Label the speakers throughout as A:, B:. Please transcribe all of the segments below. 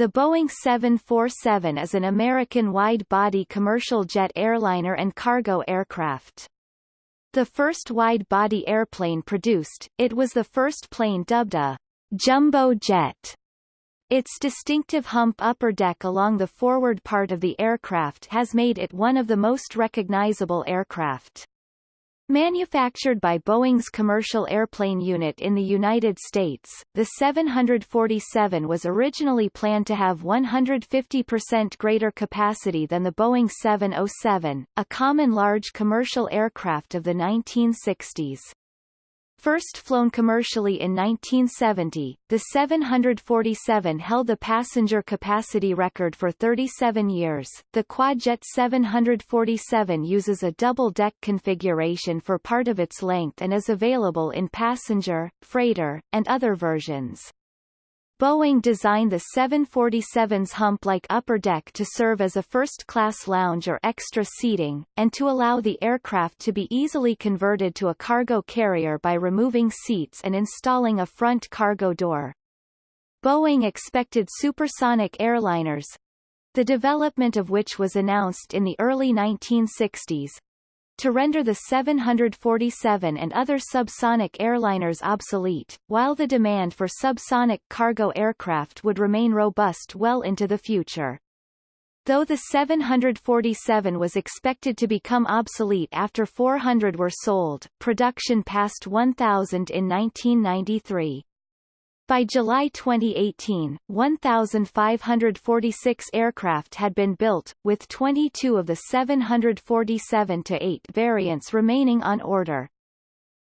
A: The Boeing 747 is an American wide-body commercial jet airliner and cargo aircraft. The first wide-body airplane produced, it was the first plane dubbed a jumbo jet. Its distinctive hump upper deck along the forward part of the aircraft has made it one of the most recognizable aircraft. Manufactured by Boeing's Commercial Airplane Unit in the United States, the 747 was originally planned to have 150% greater capacity than the Boeing 707, a common large commercial aircraft of the 1960s. First flown commercially in 1970, the 747 held the passenger capacity record for 37 years. The Quadjet 747 uses a double-deck configuration for part of its length and is available in passenger, freighter, and other versions. Boeing designed the 747's hump-like upper deck to serve as a first-class lounge or extra seating, and to allow the aircraft to be easily converted to a cargo carrier by removing seats and installing a front cargo door. Boeing expected supersonic airliners, the development of which was announced in the early 1960s, to render the 747 and other subsonic airliners obsolete, while the demand for subsonic cargo aircraft would remain robust well into the future. Though the 747 was expected to become obsolete after 400 were sold, production passed 1,000 in 1993. By July 2018, 1,546 aircraft had been built, with 22 of the 747-8 variants remaining on order.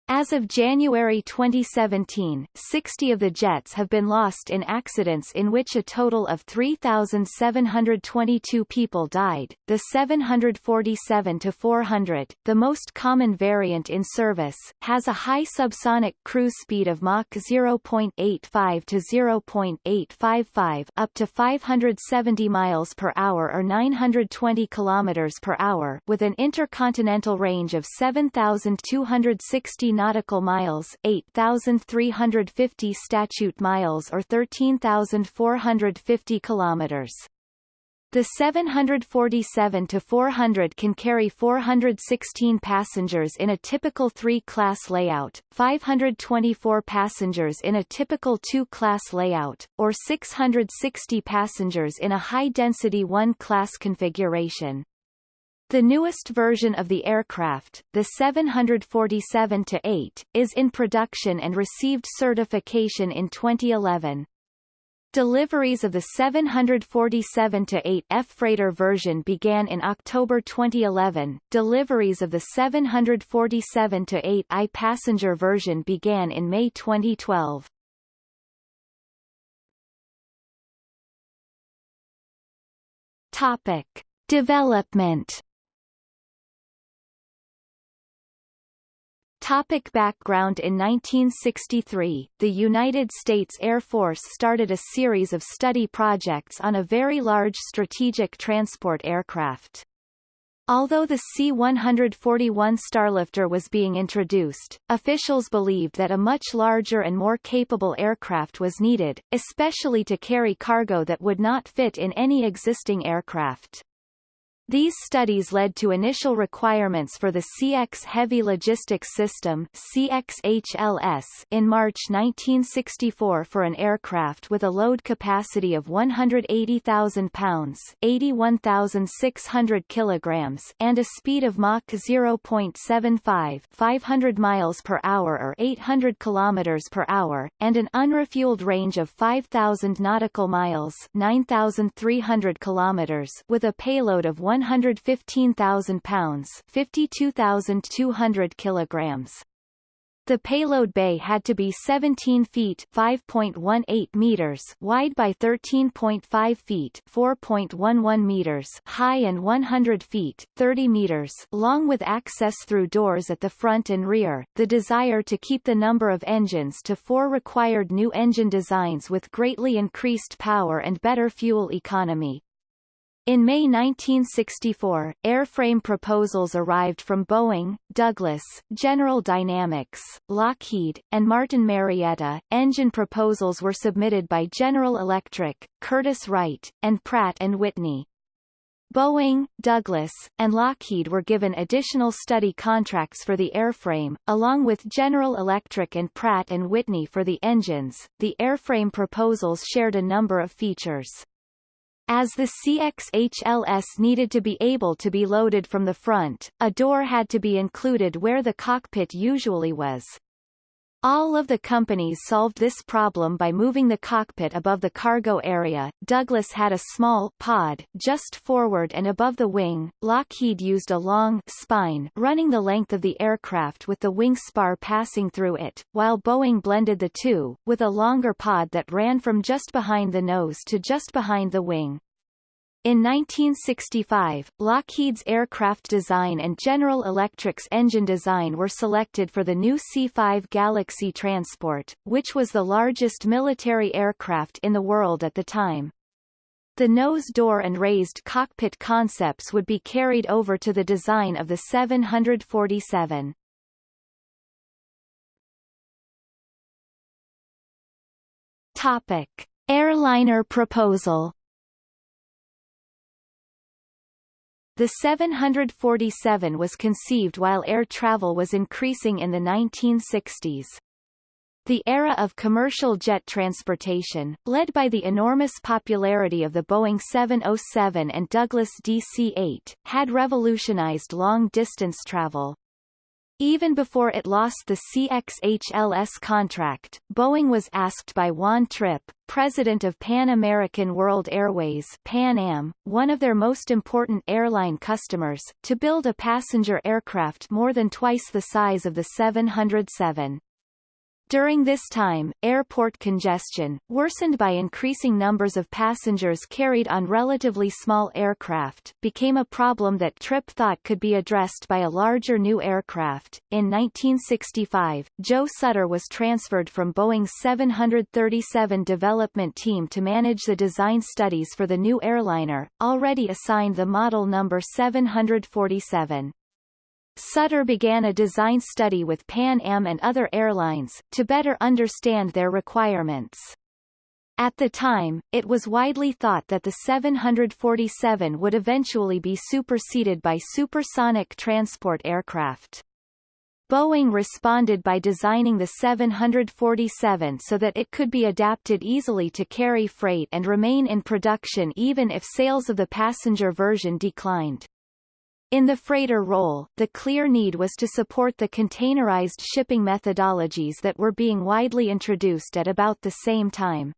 A: As of January 2017, 60 of the jets have been lost in accidents in which a total of 3,722 people died. The 747-400, the most common variant in service, has a high subsonic cruise speed of Mach 0.85 to 0.855 up to 570 miles per hour or 920 kilometers per hour with an intercontinental range of 7,260 nautical miles 8,350 statute miles or 13,450 kilometers. The 747-400 can carry 416 passengers in a typical 3-class layout, 524 passengers in a typical 2-class layout, or 660 passengers in a high-density 1-class configuration. The newest version of the aircraft, the 747-8, is in production and received certification in 2011. Deliveries of the 747-8 F-freighter version began in October 2011. Deliveries of the 747-8 I passenger version began in May 2012. Topic: Development Topic background In 1963, the United States Air Force started a series of study projects on a very large strategic transport aircraft. Although the C-141 Starlifter was being introduced, officials believed that a much larger and more capable aircraft was needed, especially to carry cargo that would not fit in any existing aircraft. These studies led to initial requirements for the CX Heavy Logistics System CXHLS in March 1964 for an aircraft with a load capacity of 180,000 pounds 81,600 kilograms and a speed of Mach 0.75 500 miles per hour or 800 kilometers per hour, and an unrefueled range of 5,000 nautical miles 9,300 kilometers with a payload of 1 115,000 pounds 52,200 kilograms. The payload bay had to be 17 feet 5.18 meters wide by 13.5 feet 4.11 meters high and 100 feet 30 meters long with access through doors at the front and rear. The desire to keep the number of engines to four required new engine designs with greatly increased power and better fuel economy. In May 1964, airframe proposals arrived from Boeing, Douglas, General Dynamics, Lockheed, and Martin Marietta. Engine proposals were submitted by General Electric, Curtiss-Wright, and Pratt & Whitney. Boeing, Douglas, and Lockheed were given additional study contracts for the airframe, along with General Electric and Pratt & Whitney for the engines. The airframe proposals shared a number of features. As the CXHLS needed to be able to be loaded from the front, a door had to be included where the cockpit usually was. All of the companies solved this problem by moving the cockpit above the cargo area. Douglas had a small pod just forward and above the wing. Lockheed used a long spine running the length of the aircraft with the wing spar passing through it, while Boeing blended the two, with a longer pod that ran from just behind the nose to just behind the wing. In 1965, Lockheed's aircraft design and General Electric's engine design were selected for the new C-5 Galaxy transport, which was the largest military aircraft in the world at the time. The nose door and raised cockpit concepts would be carried over to the design of the 747. Topic. Airliner proposal The 747 was conceived while air travel was increasing in the 1960s. The era of commercial jet transportation, led by the enormous popularity of the Boeing 707 and Douglas DC-8, had revolutionized long-distance travel. Even before it lost the CXHLS contract, Boeing was asked by Juan Trippe, president of Pan American World Airways Pan Am, one of their most important airline customers, to build a passenger aircraft more than twice the size of the 707. During this time, airport congestion, worsened by increasing numbers of passengers carried on relatively small aircraft, became a problem that Trippe thought could be addressed by a larger new aircraft. In 1965, Joe Sutter was transferred from Boeing's 737 development team to manage the design studies for the new airliner, already assigned the model number 747. Sutter began a design study with Pan Am and other airlines, to better understand their requirements. At the time, it was widely thought that the 747 would eventually be superseded by supersonic transport aircraft. Boeing responded by designing the 747 so that it could be adapted easily to carry freight and remain in production even if sales of the passenger version declined. In the freighter role, the clear need was to support the containerized shipping methodologies that were being widely introduced at about the same time.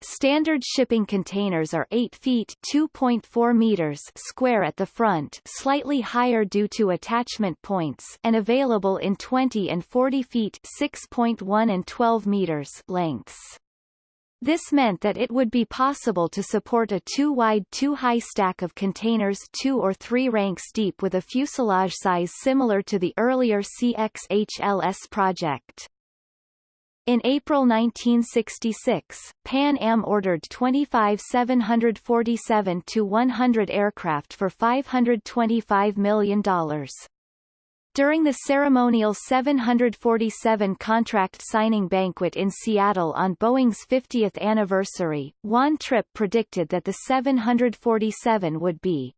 A: Standard shipping containers are 8 feet 2.4 meters square at the front slightly higher due to attachment points and available in 20 and 40 feet 6.1 and 12 meters lengths. This meant that it would be possible to support a two-wide two-high stack of containers two or three ranks deep with a fuselage size similar to the earlier CXHLS project. In April 1966, Pan Am ordered 25 747-100 aircraft for $525 million. During the ceremonial 747 contract signing banquet in Seattle on Boeing's 50th anniversary, Juan Trippe predicted that the 747 would be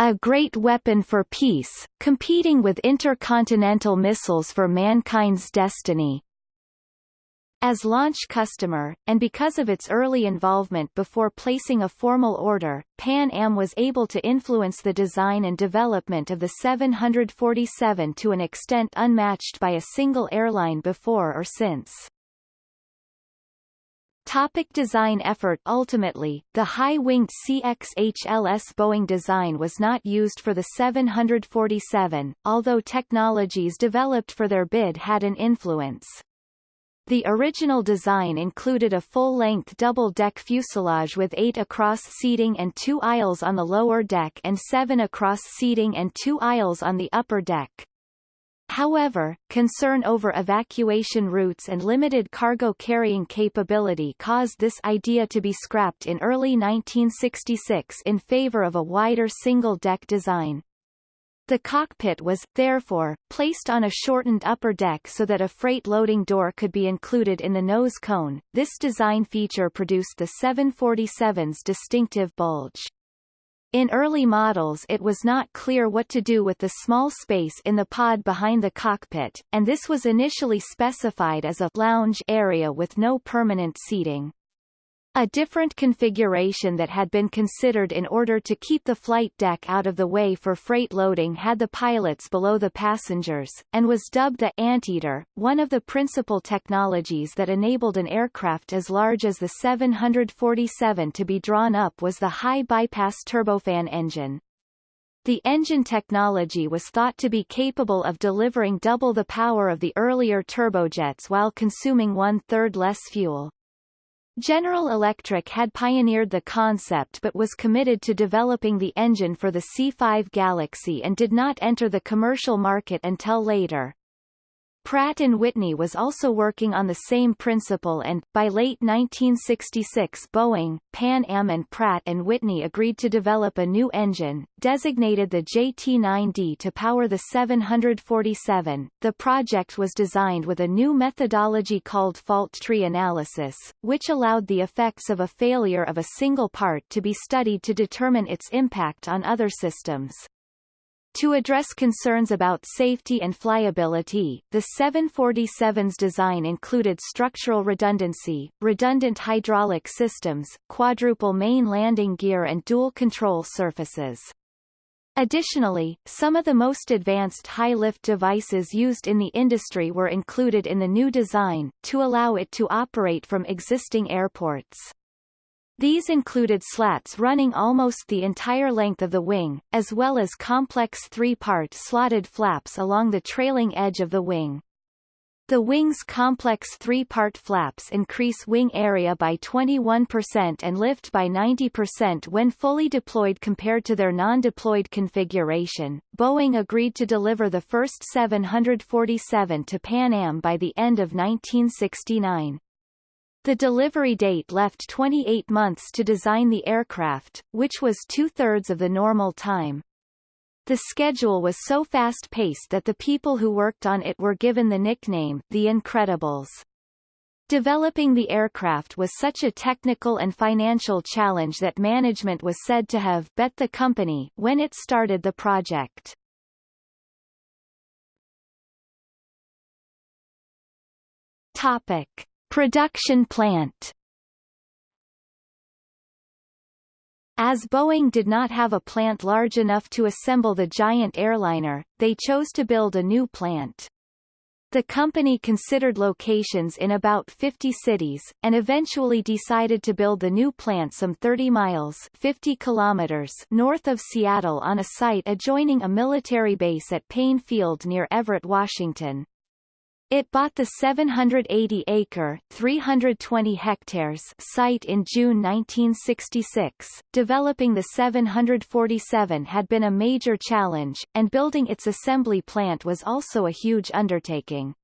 A: a great weapon for peace, competing with intercontinental missiles for mankind's destiny. As launch customer, and because of its early involvement before placing a formal order, Pan Am was able to influence the design and development of the 747 to an extent unmatched by a single airline before or since. Topic design effort Ultimately, the high-winged CXHLS Boeing design was not used for the 747, although technologies developed for their bid had an influence. The original design included a full-length double-deck fuselage with eight across seating and two aisles on the lower deck and seven across seating and two aisles on the upper deck. However, concern over evacuation routes and limited cargo carrying capability caused this idea to be scrapped in early 1966 in favor of a wider single-deck design. The cockpit was, therefore, placed on a shortened upper deck so that a freight loading door could be included in the nose cone. This design feature produced the 747's distinctive bulge. In early models it was not clear what to do with the small space in the pod behind the cockpit, and this was initially specified as a lounge area with no permanent seating. A different configuration that had been considered in order to keep the flight deck out of the way for freight loading had the pilots below the passengers, and was dubbed the Anteater. One of the principal technologies that enabled an aircraft as large as the 747 to be drawn up was the high bypass turbofan engine. The engine technology was thought to be capable of delivering double the power of the earlier turbojets while consuming one-third less fuel. General Electric had pioneered the concept but was committed to developing the engine for the C5 Galaxy and did not enter the commercial market until later. Pratt & Whitney was also working on the same principle and, by late 1966 Boeing, Pan Am and Pratt & Whitney agreed to develop a new engine, designated the JT9D to power the 747. The project was designed with a new methodology called fault tree analysis, which allowed the effects of a failure of a single part to be studied to determine its impact on other systems. To address concerns about safety and flyability, the 747's design included structural redundancy, redundant hydraulic systems, quadruple main landing gear and dual control surfaces. Additionally, some of the most advanced high-lift devices used in the industry were included in the new design, to allow it to operate from existing airports. These included slats running almost the entire length of the wing, as well as complex three-part slotted flaps along the trailing edge of the wing. The wing's complex three-part flaps increase wing area by 21% and lift by 90% when fully deployed compared to their non-deployed configuration. Boeing agreed to deliver the first 747 to Pan Am by the end of 1969. The delivery date left 28 months to design the aircraft, which was two-thirds of the normal time. The schedule was so fast-paced that the people who worked on it were given the nickname, the Incredibles. Developing the aircraft was such a technical and financial challenge that management was said to have bet the company when it started the project. Topic. Production plant As Boeing did not have a plant large enough to assemble the giant airliner, they chose to build a new plant. The company considered locations in about 50 cities, and eventually decided to build the new plant some 30 miles 50 kilometers north of Seattle on a site adjoining a military base at Payne Field near Everett, Washington. It bought the 780-acre (320 hectares) site in June 1966. Developing the 747 had been a major challenge, and building its assembly plant was also a huge undertaking.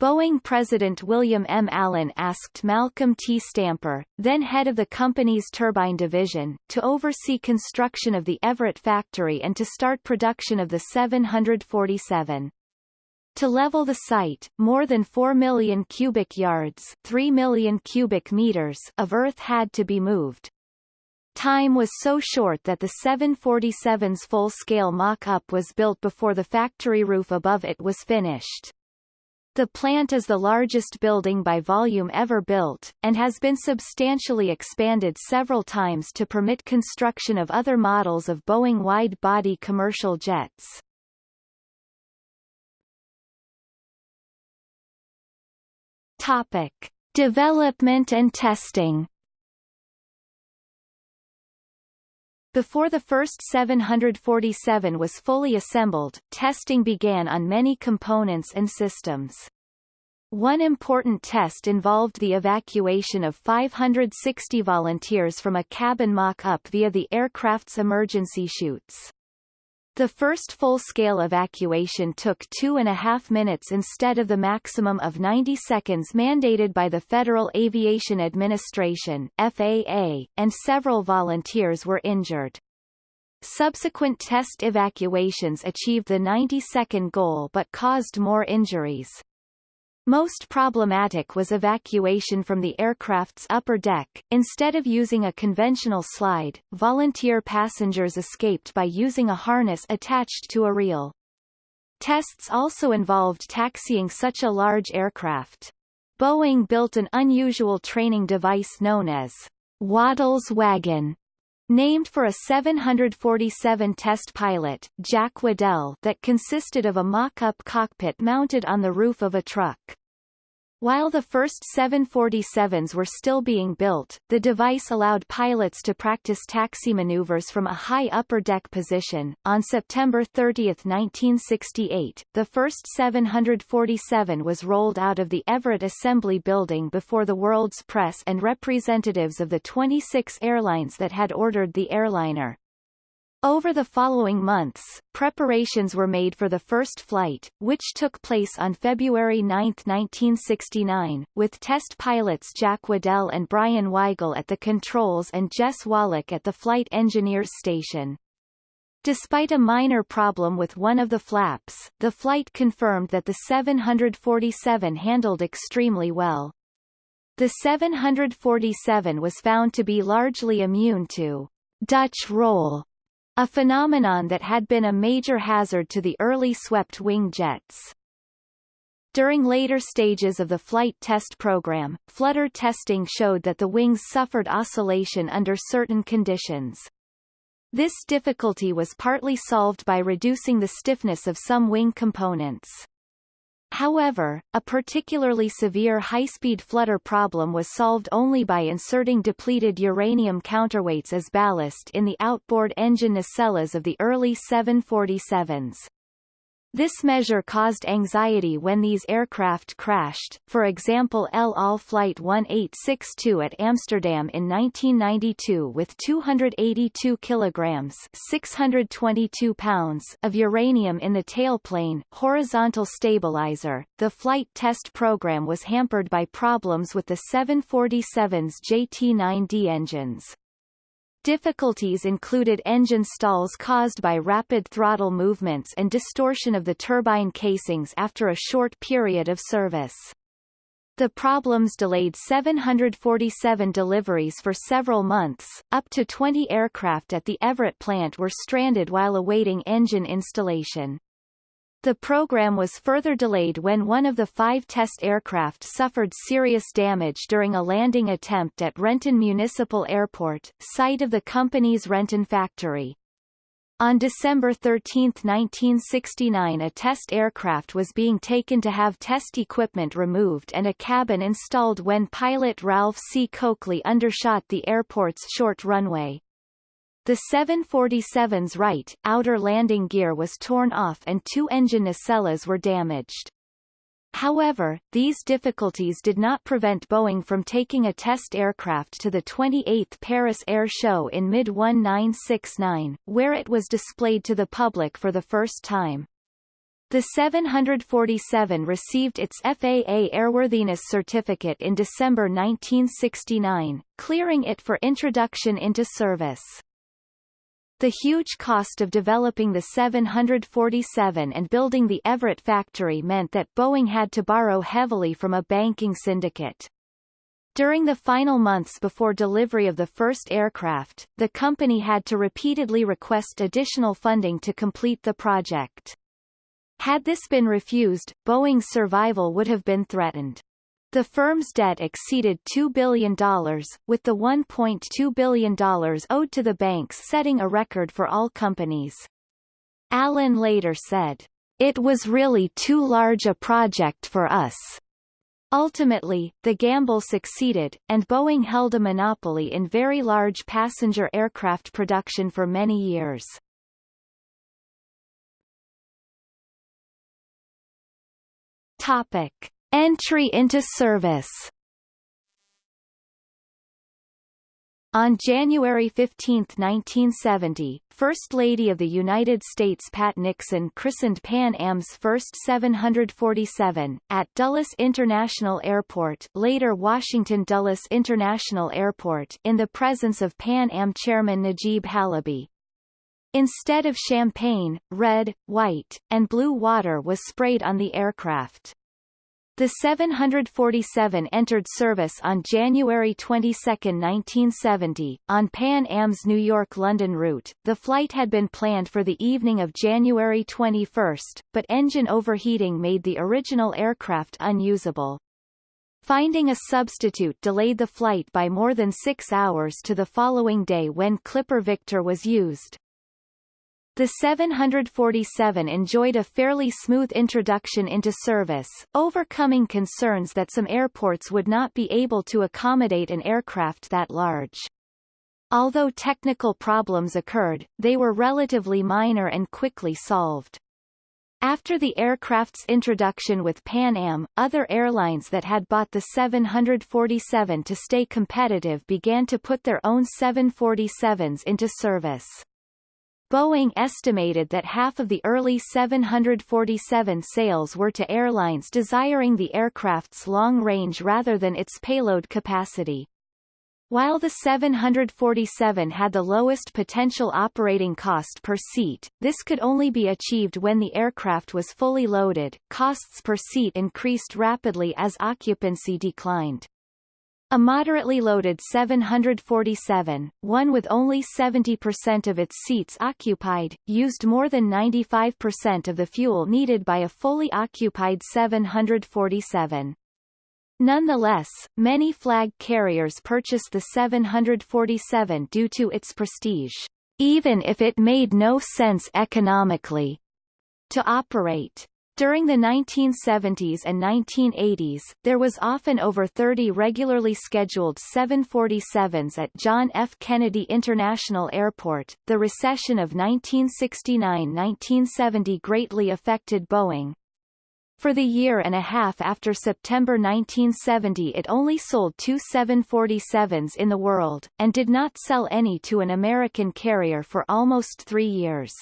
A: Boeing President William M. Allen asked Malcolm T. Stamper, then head of the company's turbine division, to oversee construction of the Everett factory and to start production of the 747. To level the site, more than 4 million cubic yards 3 million cubic meters of earth had to be moved. Time was so short that the 747's full-scale mock-up was built before the factory roof above it was finished. The plant is the largest building by volume ever built, and has been substantially expanded several times to permit construction of other models of Boeing wide-body commercial jets. Topic: Development and testing. Before the first 747 was fully assembled, testing began on many components and systems. One important test involved the evacuation of 560 volunteers from a cabin mock-up via the aircraft's emergency chutes. The first full-scale evacuation took two and a half minutes instead of the maximum of 90 seconds mandated by the Federal Aviation Administration FAA, and several volunteers were injured. Subsequent test evacuations achieved the 90-second goal but caused more injuries. Most problematic was evacuation from the aircraft's upper deck. Instead of using a conventional slide, volunteer passengers escaped by using a harness attached to a reel. Tests also involved taxiing such a large aircraft. Boeing built an unusual training device known as Waddell's Wagon, named for a 747 test pilot, Jack Waddell that consisted of a mock-up cockpit mounted on the roof of a truck. While the first 747s were still being built, the device allowed pilots to practice taxi maneuvers from a high upper deck position. On September 30, 1968, the first 747 was rolled out of the Everett Assembly Building before the world's press and representatives of the 26 airlines that had ordered the airliner. Over the following months, preparations were made for the first flight, which took place on February 9, 1969, with test pilots Jack Waddell and Brian Wygle at the controls and Jess Wallick at the flight engineers station. Despite a minor problem with one of the flaps, the flight confirmed that the 747 handled extremely well. The 747 was found to be largely immune to Dutch roll a phenomenon that had been a major hazard to the early swept-wing jets. During later stages of the flight test program, flutter testing showed that the wings suffered oscillation under certain conditions. This difficulty was partly solved by reducing the stiffness of some wing components. However, a particularly severe high-speed flutter problem was solved only by inserting depleted uranium counterweights as ballast in the outboard engine nacelles of the early 747s. This measure caused anxiety when these aircraft crashed, for example El Al Flight 1862 at Amsterdam in 1992 with 282 kilograms 622 pounds of uranium in the tailplane, horizontal stabilizer. The flight test program was hampered by problems with the 747's JT-9D engines. Difficulties included engine stalls caused by rapid throttle movements and distortion of the turbine casings after a short period of service. The problems delayed 747 deliveries for several months. Up to 20 aircraft at the Everett plant were stranded while awaiting engine installation. The program was further delayed when one of the five test aircraft suffered serious damage during a landing attempt at Renton Municipal Airport, site of the company's Renton factory. On December 13, 1969 a test aircraft was being taken to have test equipment removed and a cabin installed when pilot Ralph C. Cokely undershot the airport's short runway. The 747's right, outer landing gear was torn off and two engine nacelles were damaged. However, these difficulties did not prevent Boeing from taking a test aircraft to the 28th Paris Air Show in mid-1969, where it was displayed to the public for the first time. The 747 received its FAA airworthiness certificate in December 1969, clearing it for introduction into service. The huge cost of developing the 747 and building the Everett factory meant that Boeing had to borrow heavily from a banking syndicate. During the final months before delivery of the first aircraft, the company had to repeatedly request additional funding to complete the project. Had this been refused, Boeing's survival would have been threatened. The firm's debt exceeded $2 billion, with the $1.2 billion owed to the banks setting a record for all companies. Allen later said, It was really too large a project for us. Ultimately, the gamble succeeded, and Boeing held a monopoly in very large passenger aircraft production for many years. Topic. Entry into service On January 15, 1970, First Lady of the United States Pat Nixon christened Pan Am's first 747, at Dulles International Airport later Washington Dulles International Airport in the presence of Pan Am chairman Najeeb Halaby. Instead of champagne, red, white, and blue water was sprayed on the aircraft. The 747 entered service on January 22, 1970, on Pan Am's New York-London route. The flight had been planned for the evening of January 21, but engine overheating made the original aircraft unusable. Finding a substitute delayed the flight by more than six hours to the following day when Clipper Victor was used. The 747 enjoyed a fairly smooth introduction into service, overcoming concerns that some airports would not be able to accommodate an aircraft that large. Although technical problems occurred, they were relatively minor and quickly solved. After the aircraft's introduction with Pan Am, other airlines that had bought the 747 to stay competitive began to put their own 747s into service. Boeing estimated that half of the early 747 sales were to airlines desiring the aircraft's long range rather than its payload capacity. While the 747 had the lowest potential operating cost per seat, this could only be achieved when the aircraft was fully loaded. Costs per seat increased rapidly as occupancy declined. A moderately loaded 747, one with only 70% of its seats occupied, used more than 95% of the fuel needed by a fully occupied 747. Nonetheless, many flag carriers purchased the 747 due to its prestige, even if it made no sense economically to operate. During the 1970s and 1980s, there was often over 30 regularly scheduled 747s at John F. Kennedy International Airport. The recession of 1969-1970 greatly affected Boeing. For the year and a half after September 1970 it only sold two 747s in the world, and did not sell any to an American carrier for almost three years.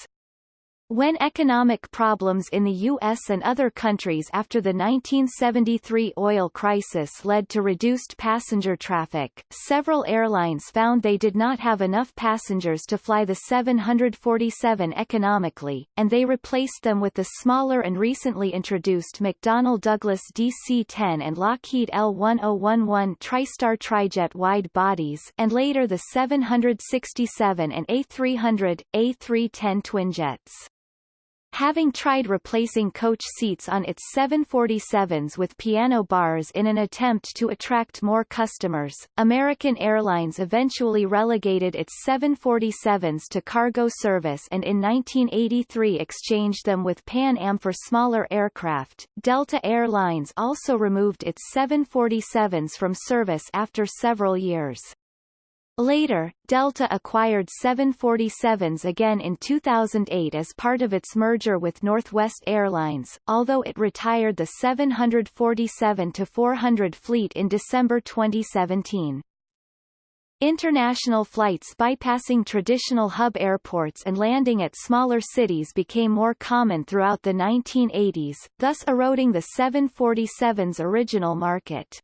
A: When economic problems in the U.S. and other countries after the 1973 oil crisis led to reduced passenger traffic, several airlines found they did not have enough passengers to fly the 747 economically, and they replaced them with the smaller and recently introduced McDonnell Douglas DC-10 and Lockheed L-1011 TriStar Trijet wide bodies and later the 767 and A300, A310 twinjets. Having tried replacing coach seats on its 747s with piano bars in an attempt to attract more customers, American Airlines eventually relegated its 747s to cargo service and in 1983 exchanged them with Pan Am for smaller aircraft. Delta Air Lines also removed its 747s from service after several years. Later, Delta acquired 747s again in 2008 as part of its merger with Northwest Airlines, although it retired the 747-400 fleet in December 2017. International flights bypassing traditional hub airports and landing at smaller cities became more common throughout the 1980s, thus eroding the 747's original market.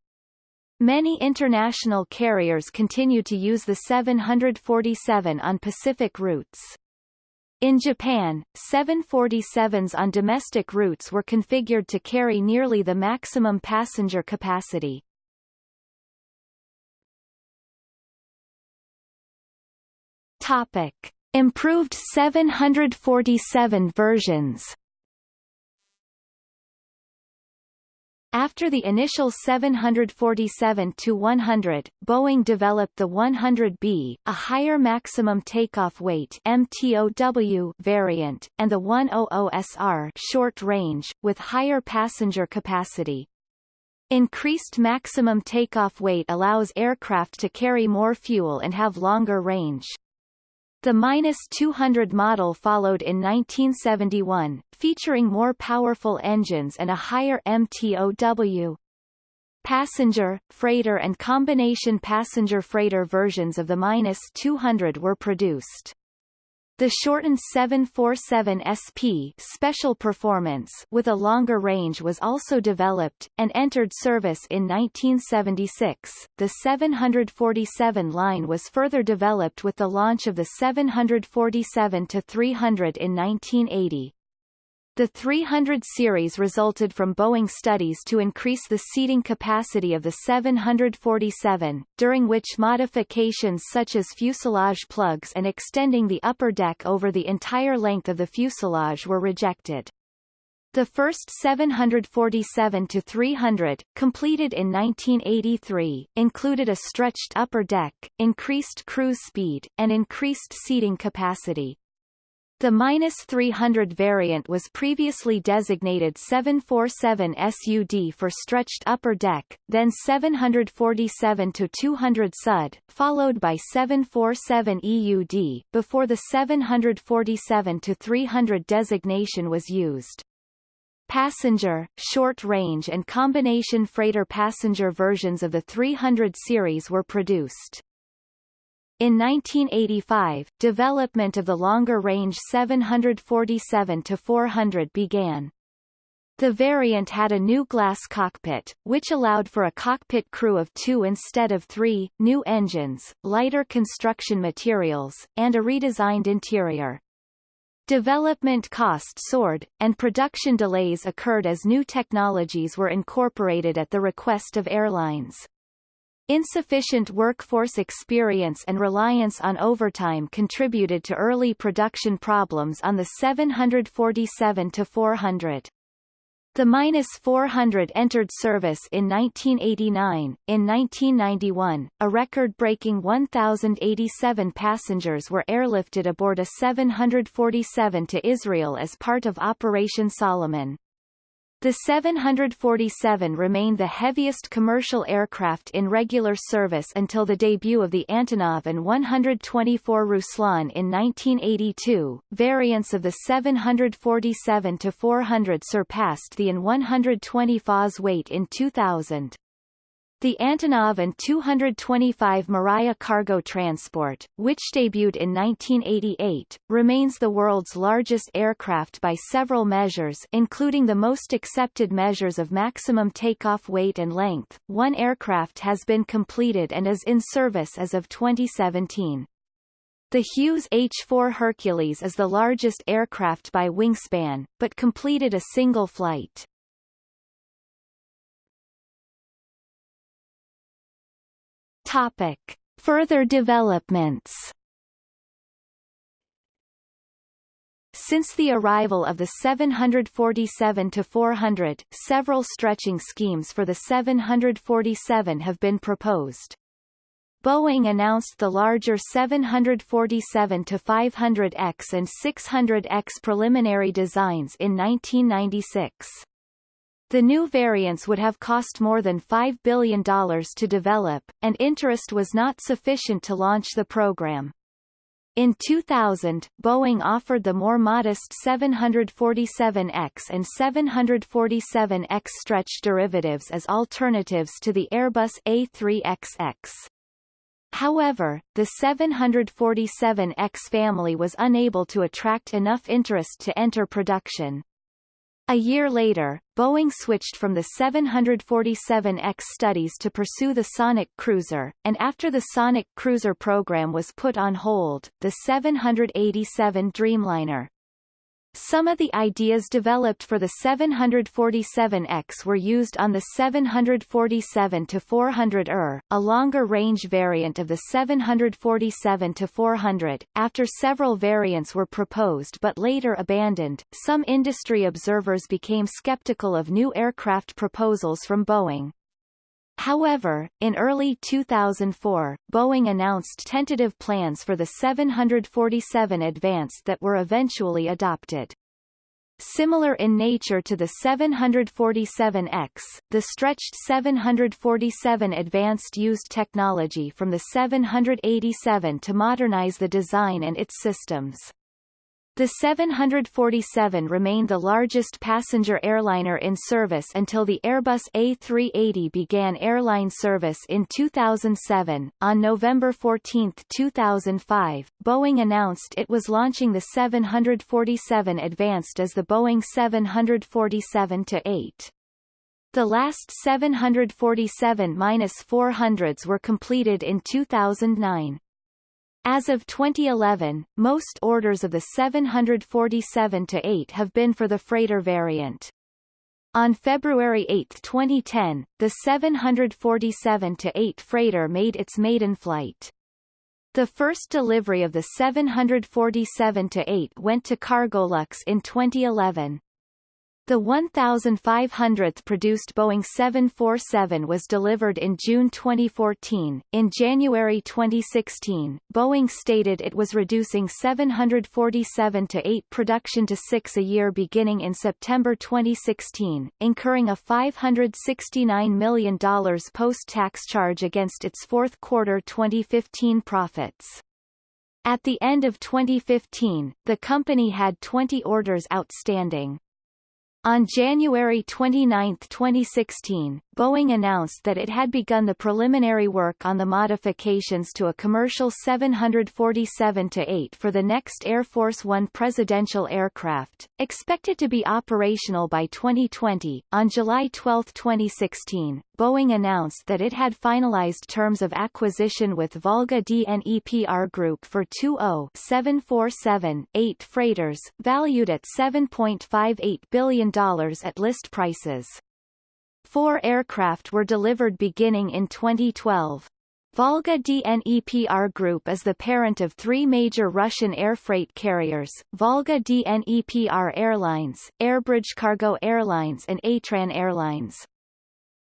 A: Many international carriers continue to use the 747 on Pacific routes. In Japan, 747s on domestic routes were configured to carry nearly the maximum passenger capacity. Topic. Improved 747 versions After the initial 747-100, Boeing developed the 100B, a higher maximum takeoff weight MTOW variant, and the 100SR short range, with higher passenger capacity. Increased maximum takeoff weight allows aircraft to carry more fuel and have longer range. The minus 200 model followed in 1971, featuring more powerful engines and a higher MTOW. Passenger, freighter and combination passenger-freighter versions of the -200 were produced. The shortened 747 SP Special Performance with a longer range was also developed, and entered service in 1976. The 747 line was further developed with the launch of the 747-300 in 1980. The 300 series resulted from Boeing studies to increase the seating capacity of the 747, during which modifications such as fuselage plugs and extending the upper deck over the entire length of the fuselage were rejected. The first 747-300, completed in 1983, included a stretched upper deck, increased cruise speed, and increased seating capacity. The -300 variant was previously designated 747 SUD for stretched upper deck, then 747 to 200 SUD, followed by 747 EUD, before the 747 to 300 designation was used. Passenger, short-range and combination freighter passenger versions of the 300 series were produced. In 1985, development of the longer-range 747-400 began. The variant had a new glass cockpit, which allowed for a cockpit crew of two instead of three, new engines, lighter construction materials, and a redesigned interior. Development cost soared, and production delays occurred as new technologies were incorporated at the request of airlines. Insufficient workforce experience and reliance on overtime contributed to early production problems on the 747-400. The -400 entered service in 1989. In 1991, a record-breaking 1,087 passengers were airlifted aboard a 747 to Israel as part of Operation Solomon. The 747 remained the heaviest commercial aircraft in regular service until the debut of the Antonov An 124 Ruslan in 1982. Variants of the 747-400 surpassed the An 120 FAS weight in 2000. The Antonov An-225 Mriya cargo transport, which debuted in 1988, remains the world's largest aircraft by several measures including the most accepted measures of maximum takeoff weight and length. One aircraft has been completed and is in service as of 2017. The Hughes H-4 Hercules is the largest aircraft by wingspan, but completed a single flight. Topic. Further developments Since the arrival of the 747-400, several stretching schemes for the 747 have been proposed. Boeing announced the larger 747-500X and 600X preliminary designs in 1996. The new variants would have cost more than $5 billion to develop, and interest was not sufficient to launch the program. In 2000, Boeing offered the more modest 747X and 747X stretch derivatives as alternatives to the Airbus A3XX. However, the 747X family was unable to attract enough interest to enter production. A year later, Boeing switched from the 747X studies to pursue the Sonic Cruiser, and after the Sonic Cruiser program was put on hold, the 787 Dreamliner, some of the ideas developed for the 747X were used on the 747-400ER, a longer-range variant of the 747-400. After several variants were proposed but later abandoned, some industry observers became skeptical of new aircraft proposals from Boeing. However, in early 2004, Boeing announced tentative plans for the 747 Advanced that were eventually adopted. Similar in nature to the 747X, the stretched 747 Advanced used technology from the 787 to modernize the design and its systems. The 747 remained the largest passenger airliner in service until the Airbus A380 began airline service in 2007. On November 14, 2005, Boeing announced it was launching the 747 Advanced as the Boeing 747-8. The last 747-400s were completed in 2009. As of 2011, most orders of the 747-8 have been for the freighter variant. On February 8, 2010, the 747-8 freighter made its maiden flight. The first delivery of the 747-8 went to Cargolux in 2011. The 1,500th produced Boeing 747 was delivered in June 2014. In January 2016, Boeing stated it was reducing 747 to 8 production to 6 a year beginning in September 2016, incurring a $569 million post-tax charge against its fourth quarter 2015 profits. At the end of 2015, the company had 20 orders outstanding. On January 29, 2016, Boeing announced that it had begun the preliminary work on the modifications to a commercial 747-8 for the next Air Force One presidential aircraft, expected to be operational by 2020. On July 12, 2016, Boeing announced that it had finalized terms of acquisition with Volga DNEPR Group for two 747-8 freighters, valued at $7.58 billion at list prices. Four aircraft were delivered beginning in 2012. Volga DNEPR Group is the parent of three major Russian air freight carriers, Volga DNEPR Airlines, Airbridge Cargo Airlines and Atran Airlines.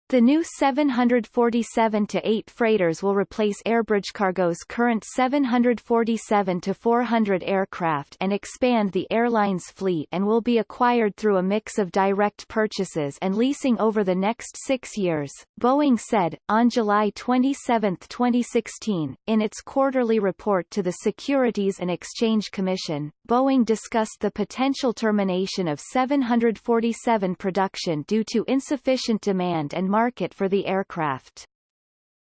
A: The new 747-8 freighters will replace Airbridge Cargo's current 747-400 aircraft and expand the airline's fleet and will be acquired through a mix of direct purchases and leasing over the next six years, Boeing said, on July 27, 2016, in its quarterly report to the Securities and Exchange Commission. Boeing discussed the potential termination of 747 production due to insufficient demand and market for the aircraft.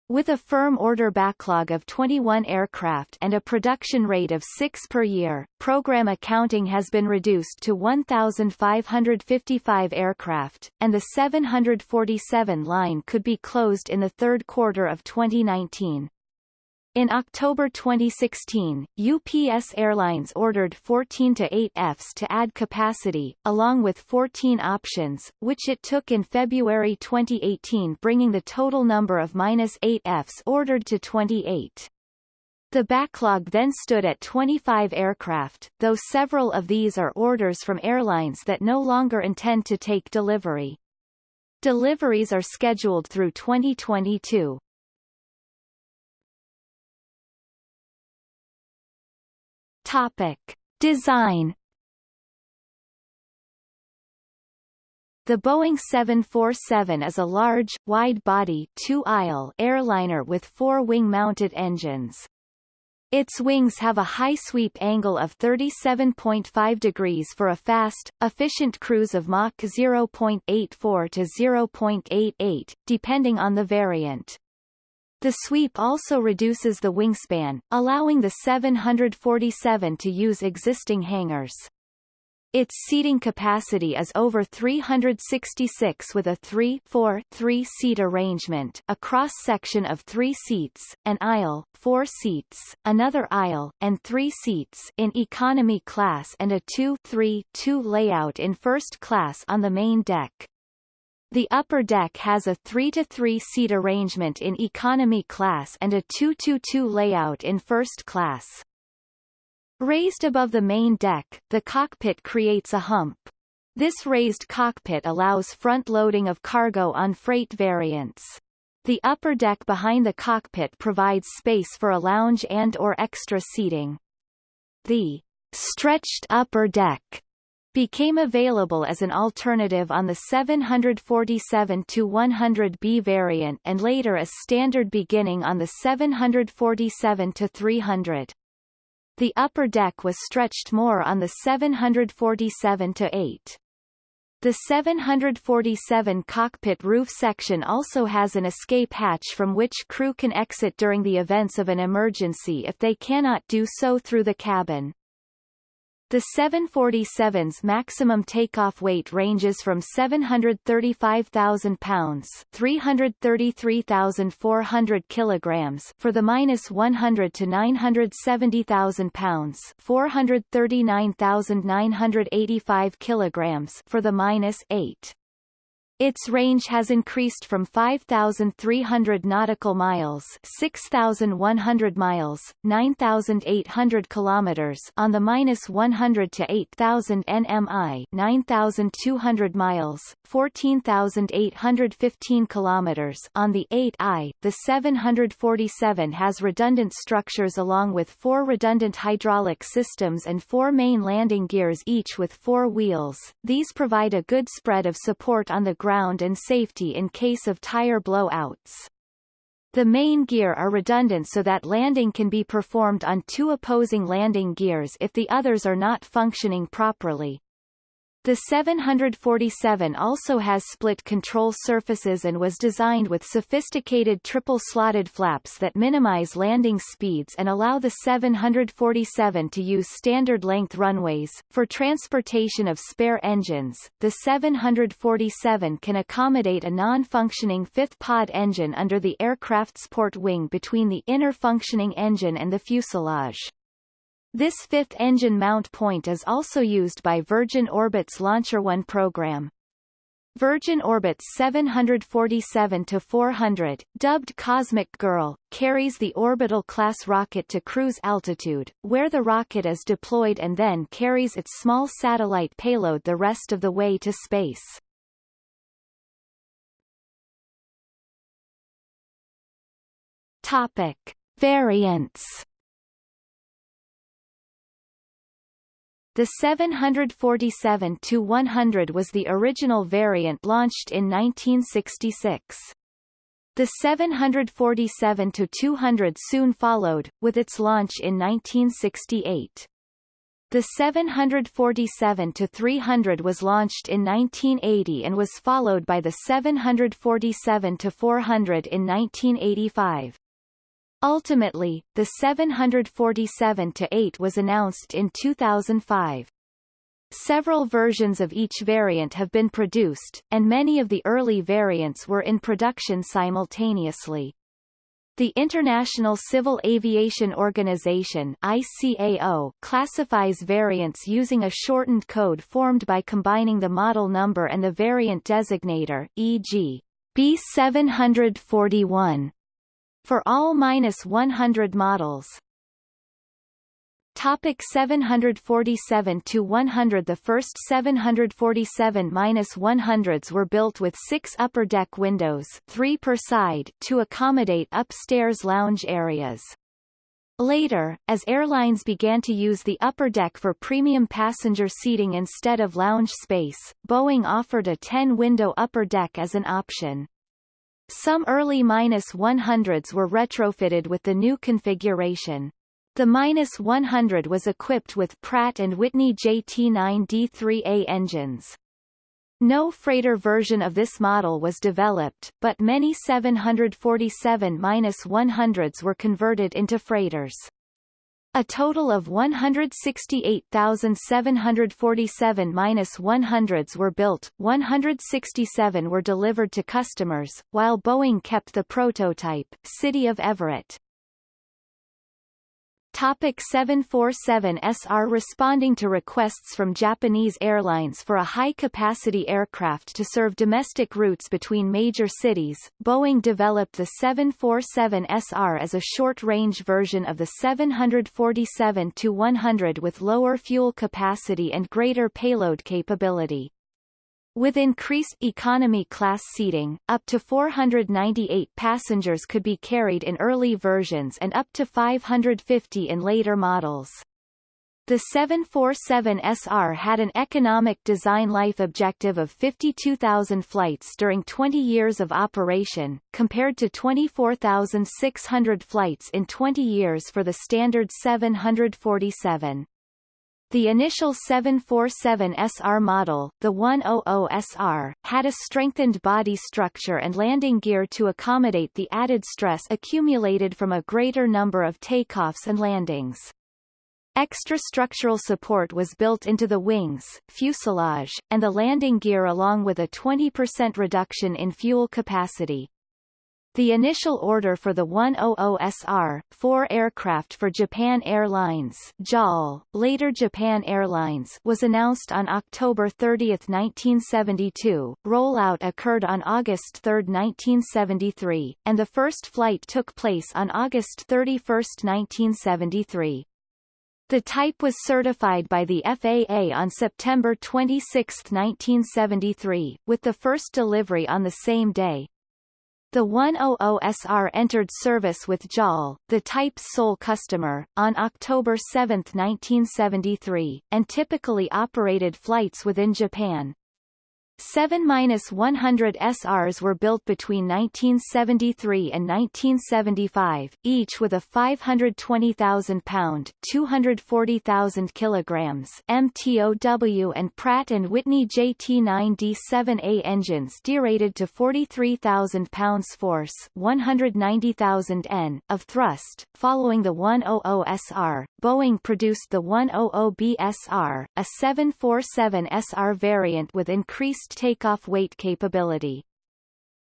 A: With a firm order backlog of 21 aircraft and a production rate of 6 per year, program accounting has been reduced to 1,555 aircraft, and the 747 line could be closed in the third quarter of 2019. In October 2016, UPS Airlines ordered 14 to 8 Fs to add capacity, along with 14 options, which it took in February 2018 bringing the total number of minus 8 Fs ordered to 28. The backlog then stood at 25 aircraft, though several of these are orders from airlines that no longer intend to take delivery. Deliveries are scheduled through 2022. Topic. Design The Boeing 747 is a large, wide-body two-aisle airliner with four wing-mounted engines. Its wings have a high sweep angle of 37.5 degrees for a fast, efficient cruise of Mach 0.84 to 0.88, depending on the variant. The sweep also reduces the wingspan, allowing the 747 to use existing hangars. Its seating capacity is over 366 with a 3-4-3-seat arrangement a cross-section of three seats, an aisle, four seats, another aisle, and three seats in economy class and a 2-3-2 layout in first class on the main deck. The upper deck has a 3-to-3 seat arrangement in economy class and a 2-to-2 layout in first class. Raised above the main deck, the cockpit creates a hump. This raised cockpit allows front loading of cargo on freight variants. The upper deck behind the cockpit provides space for a lounge and or extra seating. The stretched upper deck became available as an alternative on the 747-100B variant and later as standard beginning on the 747-300. the upper deck was stretched more on the 747-8. The 747 cockpit roof section also has an escape hatch from which crew can exit during the events of an emergency if they cannot do so through the cabin. The 747's maximum takeoff weight ranges from 735,000 pounds (333,400 kilograms) for the minus 100 to 970,000 pounds (439,985 kilograms) for the minus 8. Its range has increased from 5,300 nautical miles 6,100 miles, 9,800 kilometers on the minus 100 to 8,000 nmi 9,200 miles, 14,815 kilometers on the 8i. The 747 has redundant structures along with four redundant hydraulic systems and four main landing gears each with four wheels. These provide a good spread of support on the ground and safety in case of tire blowouts. The main gear are redundant so that landing can be performed on two opposing landing gears if the others are not functioning properly. The 747 also has split control surfaces and was designed with sophisticated triple-slotted flaps that minimize landing speeds and allow the 747 to use standard-length runways. For transportation of spare engines, the 747 can accommodate a non-functioning fifth pod engine under the aircraft's port wing between the inner functioning engine and the fuselage. This fifth engine mount point is also used by Virgin Orbit's Launcher One program. Virgin Orbit's 747-400, dubbed Cosmic Girl, carries the orbital class rocket to cruise altitude, where the rocket is deployed and then carries its small satellite payload the rest of the way to space. Topic. Variants The 747-100 was the original variant launched in 1966. The 747-200 soon followed, with its launch in 1968. The 747-300 was launched in 1980 and was followed by the 747-400 in 1985. Ultimately, the 747-8 was announced in 2005. Several versions of each variant have been produced, and many of the early variants were in production simultaneously. The International Civil Aviation Organization ICAO classifies variants using a shortened code formed by combining the model number and the variant designator, e.g. B741 for all minus 100 models. Topic 747 to 100 The first 747 minus 100s were built with six upper deck windows, three per side, to accommodate upstairs lounge areas. Later, as airlines began to use the upper deck for premium passenger seating instead of lounge space, Boeing offered a 10-window upper deck as an option. Some early -100s were retrofitted with the new configuration. The -100 was equipped with Pratt & Whitney JT9D3A engines. No freighter version of this model was developed, but many 747-100s were converted into freighters. A total of 168,747 minus 100s were built, 167 were delivered to customers, while Boeing kept the prototype, City of Everett. Topic 747SR Responding to requests from Japanese airlines for a high-capacity aircraft to serve domestic routes between major cities, Boeing developed the 747SR as a short-range version of the 747-100 with lower fuel capacity and greater payload capability. With increased economy class seating, up to 498 passengers could be carried in early versions and up to 550 in later models. The 747SR had an economic design life objective of 52,000 flights during 20 years of operation, compared to 24,600 flights in 20 years for the standard 747. The initial 747SR model, the 100SR, had a strengthened body structure and landing gear to accommodate the added stress accumulated from a greater number of takeoffs and landings. Extra structural support was built into the wings, fuselage, and the landing gear along with a 20% reduction in fuel capacity. The initial order for the 100SR, four aircraft for Japan Airlines JAL, later Japan Airlines was announced on October 30, 1972, rollout occurred on August 3, 1973, and the first flight took place on August 31, 1973. The type was certified by the FAA on September 26, 1973, with the first delivery on the same day. The 100SR entered service with JAL, the type's sole customer, on October 7, 1973, and typically operated flights within Japan. 7-100 SRs were built between 1973 and 1975, each with a 520,000-pound (240,000 kilograms) MTOW and Pratt & Whitney JT9D7A engines derated to 43,000 pounds force 190,000 N of thrust. Following the 100SR, Boeing produced the 100BSR, a 747SR variant with increased takeoff weight capability.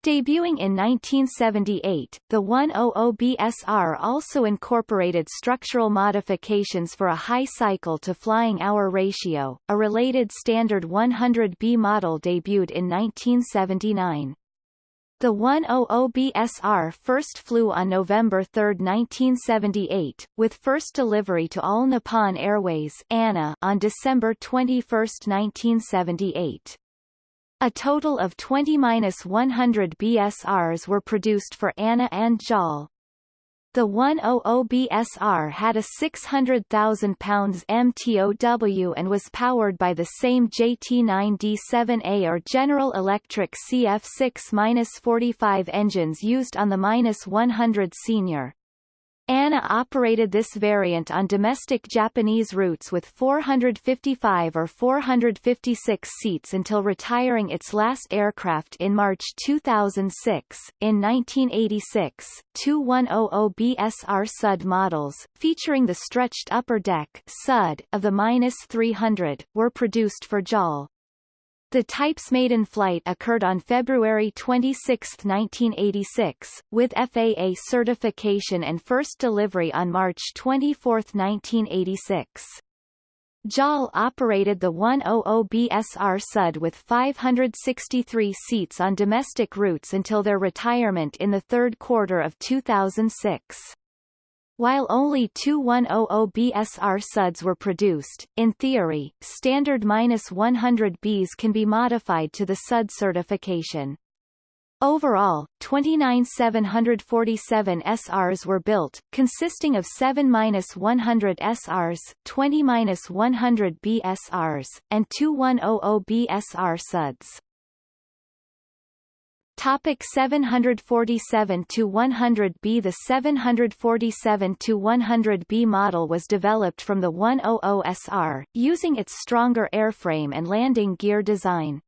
A: Debuting in 1978, the 100BSR also incorporated structural modifications for a high cycle-to-flying-hour ratio. A related standard 100B model debuted in 1979. The 100BSR first flew on November 3, 1978, with first delivery to All Nippon Airways ANA on December 21, 1978. A total of 20-100 BSRs were produced for ANA and JAL. The 100BSR had a 600,000 pounds MTOW and was powered by the same JT9D7A or General Electric CF6-45 engines used on the -100 Senior. ANA operated this variant on domestic Japanese routes with 455 or 456 seats until retiring its last aircraft in March 2006. In 1986, two 100BSR SUD models, featuring the stretched upper deck SUD of the -300, were produced for JAL. The type's maiden flight occurred on February 26, 1986, with FAA certification and first delivery on March 24, 1986. JAL operated the 100BSR SUD with 563 seats on domestic routes until their retirement in the third quarter of 2006. While only two 100BSR SUDs were produced, in theory, standard -100Bs can be modified to the SUD certification. Overall, 29 747 SRs were built, consisting of 7-100 SRs, 20-100 BSRs, and two 100BSR SUDs. Topic 747 to 100B The 747 to 100B model was developed from the 100SR, using its stronger airframe and landing gear design.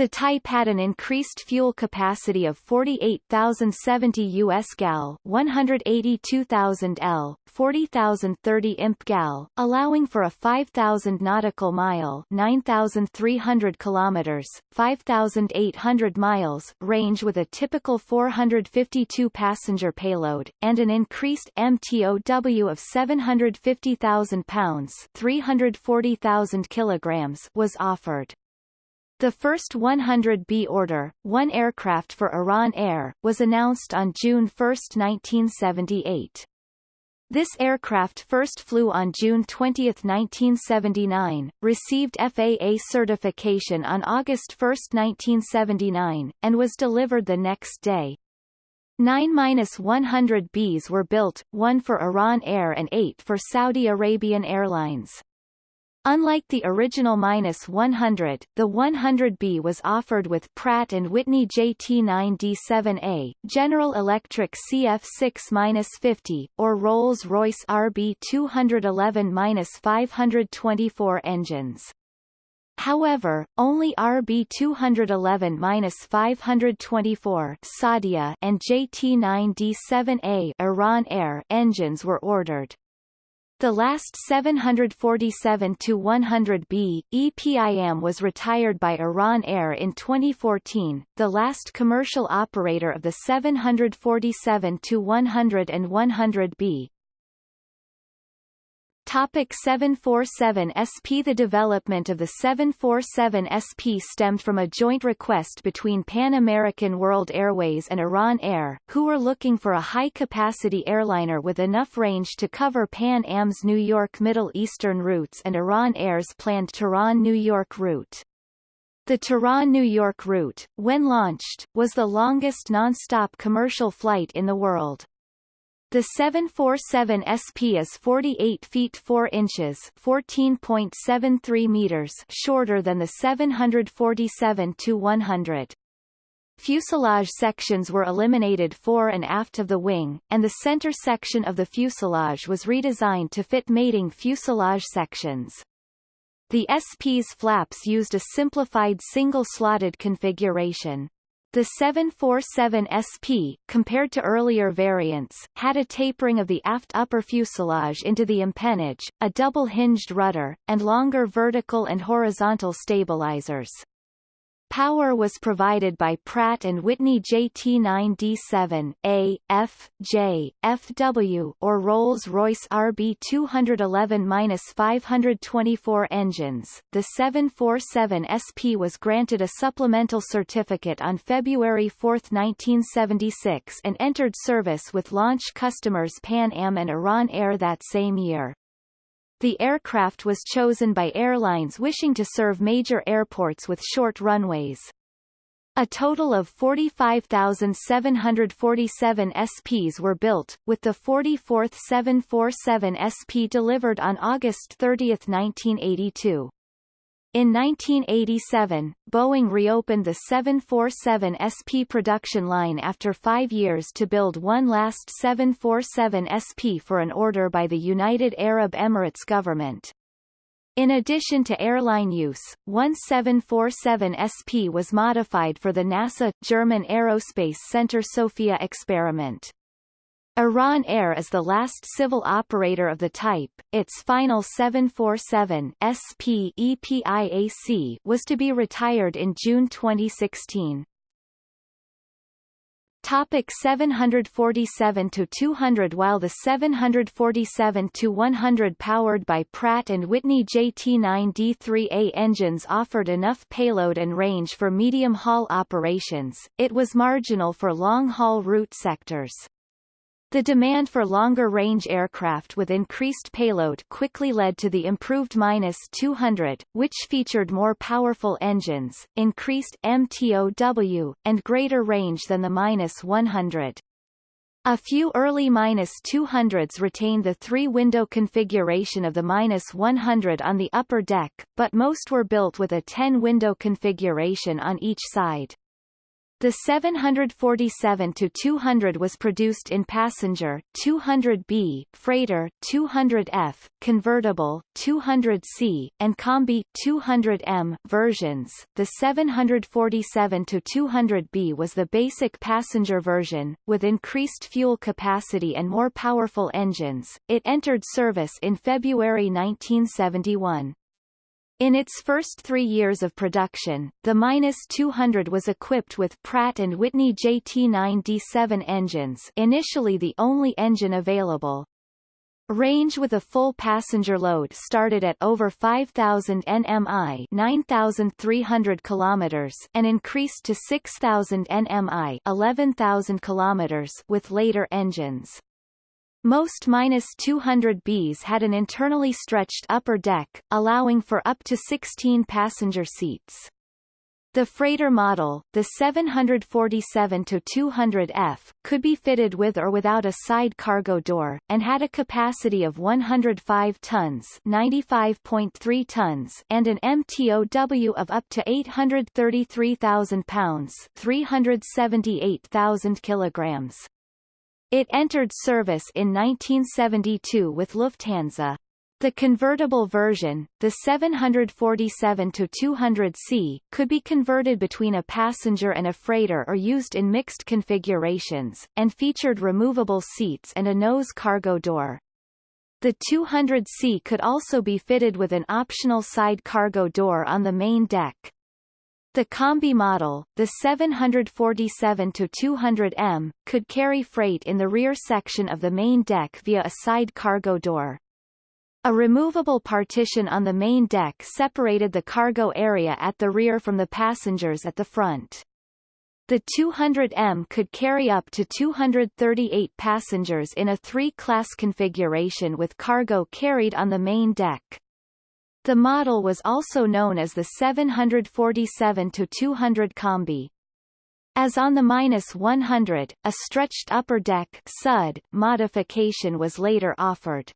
A: The type had an increased fuel capacity of 48,070 US gal 182,000 L, 40,030 imp gal, allowing for a 5,000 nautical mile 9,300 kilometers, 5,800 miles range with a typical 452 passenger payload, and an increased MTOW of 750,000 pounds 340,000 kilograms was offered. The first 100B order, one aircraft for Iran Air, was announced on June 1, 1978. This aircraft first flew on June 20, 1979, received FAA certification on August 1, 1979, and was delivered the next day. 9-100Bs were built, one for Iran Air and eight for Saudi Arabian Airlines. Unlike the original -100, the 100B was offered with Pratt & Whitney JT9D7A, General Electric CF6-50, or Rolls-Royce RB211-524 engines. However, only RB211-524 Saudia and JT9D7A Iran Air engines were ordered. The last 747-100B, EPIM was retired by Iran Air in 2014, the last commercial operator of the 747-100 and 100B, Topic 747 SP The development of the 747 SP stemmed from a joint request between Pan American World Airways and Iran Air, who were looking for a high-capacity airliner with enough range to cover Pan Am's New York Middle Eastern routes and Iran Air's planned Tehran-New York route. The Tehran-New York route, when launched, was the longest non-stop commercial flight in the world. The 747 SP is 48 feet 4 inches 14.73 meters shorter than the 747-100. Fuselage sections were eliminated fore and aft of the wing, and the center section of the fuselage was redesigned to fit mating fuselage sections. The SP's flaps used a simplified single-slotted configuration. The 747 SP, compared to earlier variants, had a tapering of the aft upper fuselage into the empennage, a double-hinged rudder, and longer vertical and horizontal stabilizers. Power was provided by Pratt & Whitney JT9D7, A, F, J, FW or Rolls-Royce RB211-524 engines. The 747 SP was granted a supplemental certificate on February 4, 1976 and entered service with launch customers Pan Am and Iran Air that same year. The aircraft was chosen by airlines wishing to serve major airports with short runways. A total of 45,747 SPs were built, with the 44th 747 SP delivered on August 30, 1982. In 1987, Boeing reopened the 747 SP production line after five years to build one last 747 SP for an order by the United Arab Emirates government. In addition to airline use, one 747 SP was modified for the NASA German Aerospace Center SOFIA experiment. Iran Air is the last civil operator of the type. Its final 747 SP EPIAC was to be retired in June 2016. Topic 747 to 200 While the 747 to 100 powered by Pratt and Whitney JT9D3A engines offered enough payload and range for medium-haul operations, it was marginal for long-haul route sectors. The demand for longer-range aircraft with increased payload quickly led to the improved -200, which featured more powerful engines, increased MTOW, and greater range than the -100. A few early -200s retained the three-window configuration of the -100 on the upper deck, but most were built with a 10-window configuration on each side. The 747-200 was produced in passenger 200B, freighter 200F, convertible 200C, and combi 200M versions. The 747-200B was the basic passenger version, with increased fuel capacity and more powerful engines. It entered service in February 1971. In its first three years of production, the -200 was equipped with Pratt & Whitney JT9D7 engines initially the only engine available. Range with a full passenger load started at over 5,000 nmi 9,300 kilometers and increased to 6,000 nmi 11,000 kilometers with later engines. Most -200Bs had an internally stretched upper deck, allowing for up to 16 passenger seats. The freighter model, the 747-200F, could be fitted with or without a side cargo door, and had a capacity of 105 tons, 95.3 tons and an MTOW of up to 833,000 pounds 378,000 kilograms. It entered service in 1972 with Lufthansa. The convertible version, the 747-200C, could be converted between a passenger and a freighter or used in mixed configurations, and featured removable seats and a nose cargo door. The 200C could also be fitted with an optional side cargo door on the main deck. The Combi model, the 747-200M, could carry freight in the rear section of the main deck via a side cargo door. A removable partition on the main deck separated the cargo area at the rear from the passengers at the front. The 200M could carry up to 238 passengers in a three-class configuration with cargo carried on the main deck. The model was also known as the 747-200 Combi. As on the -100, a stretched upper deck SUD modification was later offered.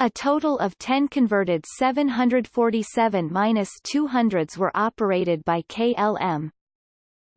A: A total of 10 converted 747-200s were operated by KLM,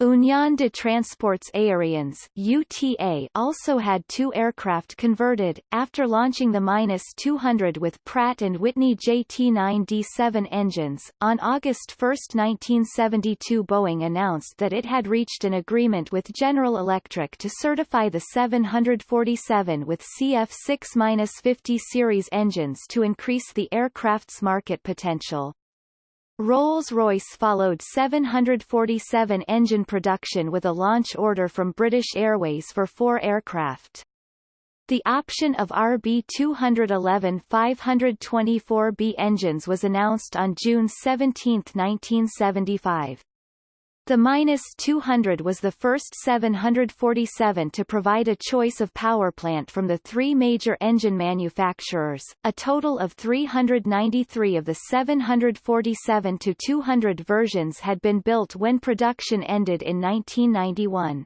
A: Union de Transports Aériens UTA also had two aircraft converted, after launching the -200 with Pratt & Whitney JT9D7 engines. On August 1, 1972 Boeing announced that it had reached an agreement with General Electric to certify the 747 with CF6-50 series engines to increase the aircraft's market potential. Rolls-Royce followed 747 engine production with a launch order from British Airways for four aircraft. The option of RB211 524B engines was announced on June 17, 1975. The -200 was the first 747 to provide a choice of powerplant from the three major engine manufacturers. A total of 393 of the 747-200 versions had been built when production ended in 1991.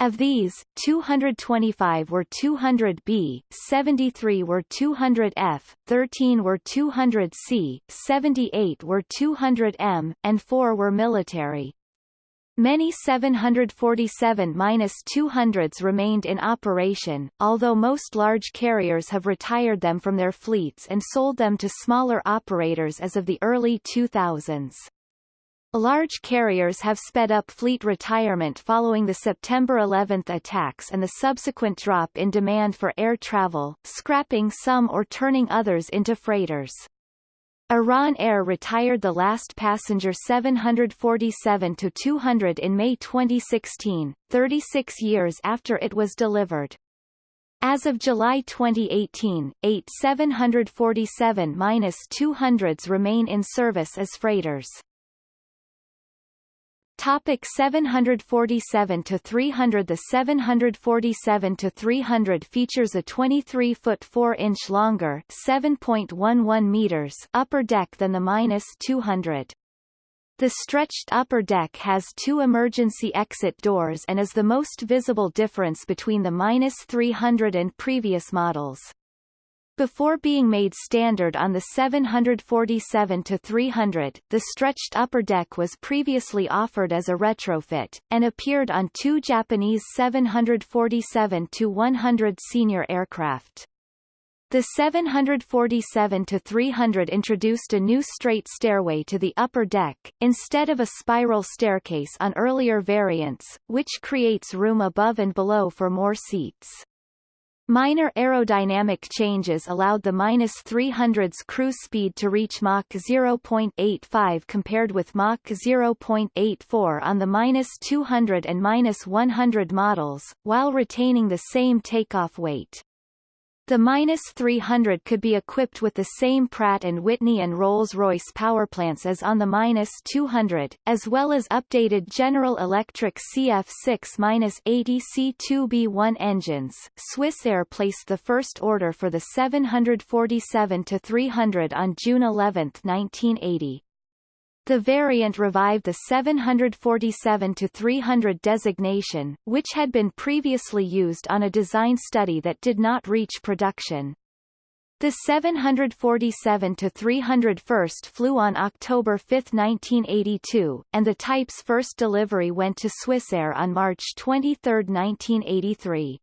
A: Of these, 225 were 200B, 73 were 200F, 13 were 200C, 78 were 200M, and 4 were military. Many 747-200s remained in operation, although most large carriers have retired them from their fleets and sold them to smaller operators as of the early 2000s. Large carriers have sped up fleet retirement following the September 11 attacks and the subsequent drop in demand for air travel, scrapping some or turning others into freighters. Iran Air retired the last passenger 747-200 in May 2016, 36 years after it was delivered. As of July 2018, eight 747-200s remain in service as freighters. Topic 747 to 300 The 747 to 300 features a 23-foot 4-inch longer 7.11 meters upper deck than the minus 200. The stretched upper deck has two emergency exit doors and is the most visible difference between the minus 300 and previous models. Before being made standard on the 747-300, the stretched upper deck was previously offered as a retrofit, and appeared on two Japanese 747-100 senior aircraft. The 747-300 introduced a new straight stairway to the upper deck, instead of a spiral staircase on earlier variants, which creates room above and below for more seats. Minor aerodynamic changes allowed the -300's cruise speed to reach Mach 0.85 compared with Mach 0.84 on the -200 and -100 models, while retaining the same takeoff weight. The -300 could be equipped with the same Pratt & Whitney and Rolls-Royce powerplants as on the -200, as well as updated General Electric CF6-80 C2B1 engines. Swissair placed the first order for the 747-300 on June 11, 1980. The variant revived the 747-300 designation, which had been previously used on a design study that did not reach production. The 747-300 first flew on October 5, 1982, and the type's first delivery went to Swissair on March 23, 1983.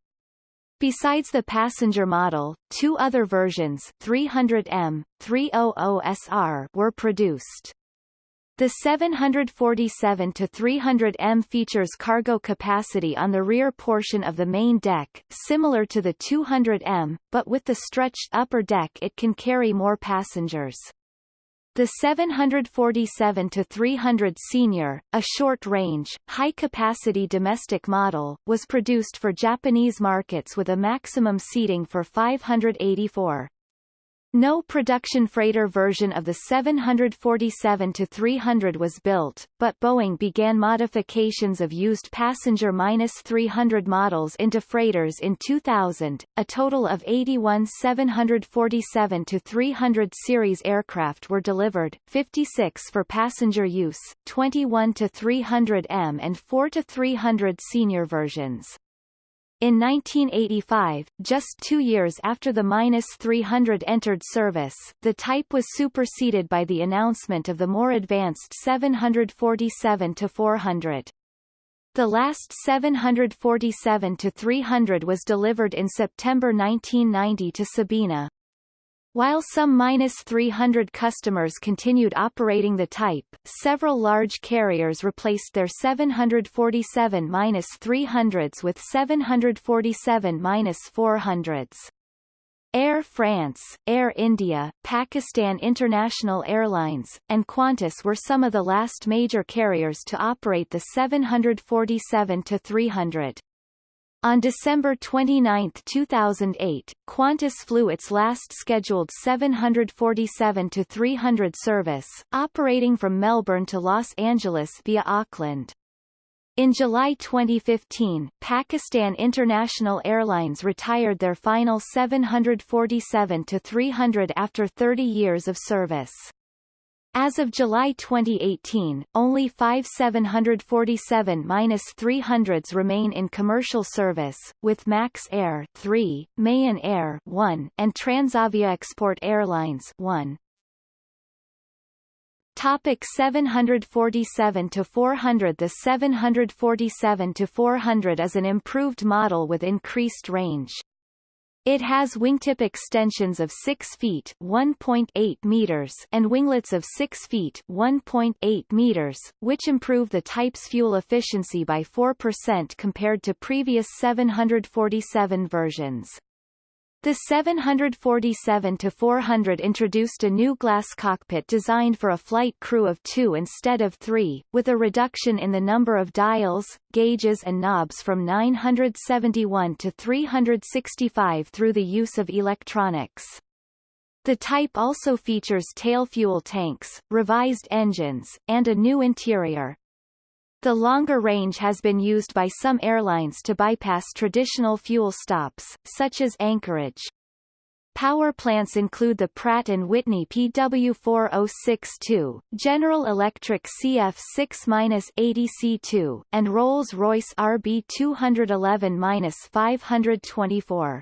A: Besides the passenger model, two other versions 300M, 300SR were produced. The 747-300M features cargo capacity on the rear portion of the main deck, similar to the 200M, but with the stretched upper deck it can carry more passengers. The 747-300 Senior, a short-range, high-capacity domestic model, was produced for Japanese markets with a maximum seating for 584. No production freighter version of the 747-300 was built, but Boeing began modifications of used passenger-300 models into freighters in 2000. A total of 81 747-300 series aircraft were delivered, 56 for passenger use, 21 to 300M and 4 to 300 senior versions. In 1985, just two years after the -300 entered service, the type was superseded by the announcement of the more advanced 747-400. The last 747-300 was delivered in September 1990 to Sabena. While some -300 customers continued operating the type, several large carriers replaced their 747-300s with 747-400s. Air France, Air India, Pakistan International Airlines, and Qantas were some of the last major carriers to operate the 747-300. On December 29, 2008, Qantas flew its last scheduled 747-300 service, operating from Melbourne to Los Angeles via Auckland. In July 2015, Pakistan International Airlines retired their final 747-300 after 30 years of service. As of July 2018, only five 747-300s remain in commercial service, with Max Air 3, Mahan Air 1, and Transavia Export Airlines 1. Topic 747 to 400 The 747 to 400 is an improved model with increased range. It has wingtip extensions of 6 feet (1.8 meters) and winglets of 6 feet (1.8 meters), which improve the type's fuel efficiency by 4% compared to previous 747 versions. The 747-400 introduced a new glass cockpit designed for a flight crew of two instead of three, with a reduction in the number of dials, gauges and knobs from 971 to 365 through the use of electronics. The type also features tail fuel tanks, revised engines, and a new interior. The longer range has been used by some airlines to bypass traditional fuel stops, such as Anchorage. Power plants include the Pratt & Whitney PW4062, General Electric CF6-80C2, and Rolls-Royce RB211-524.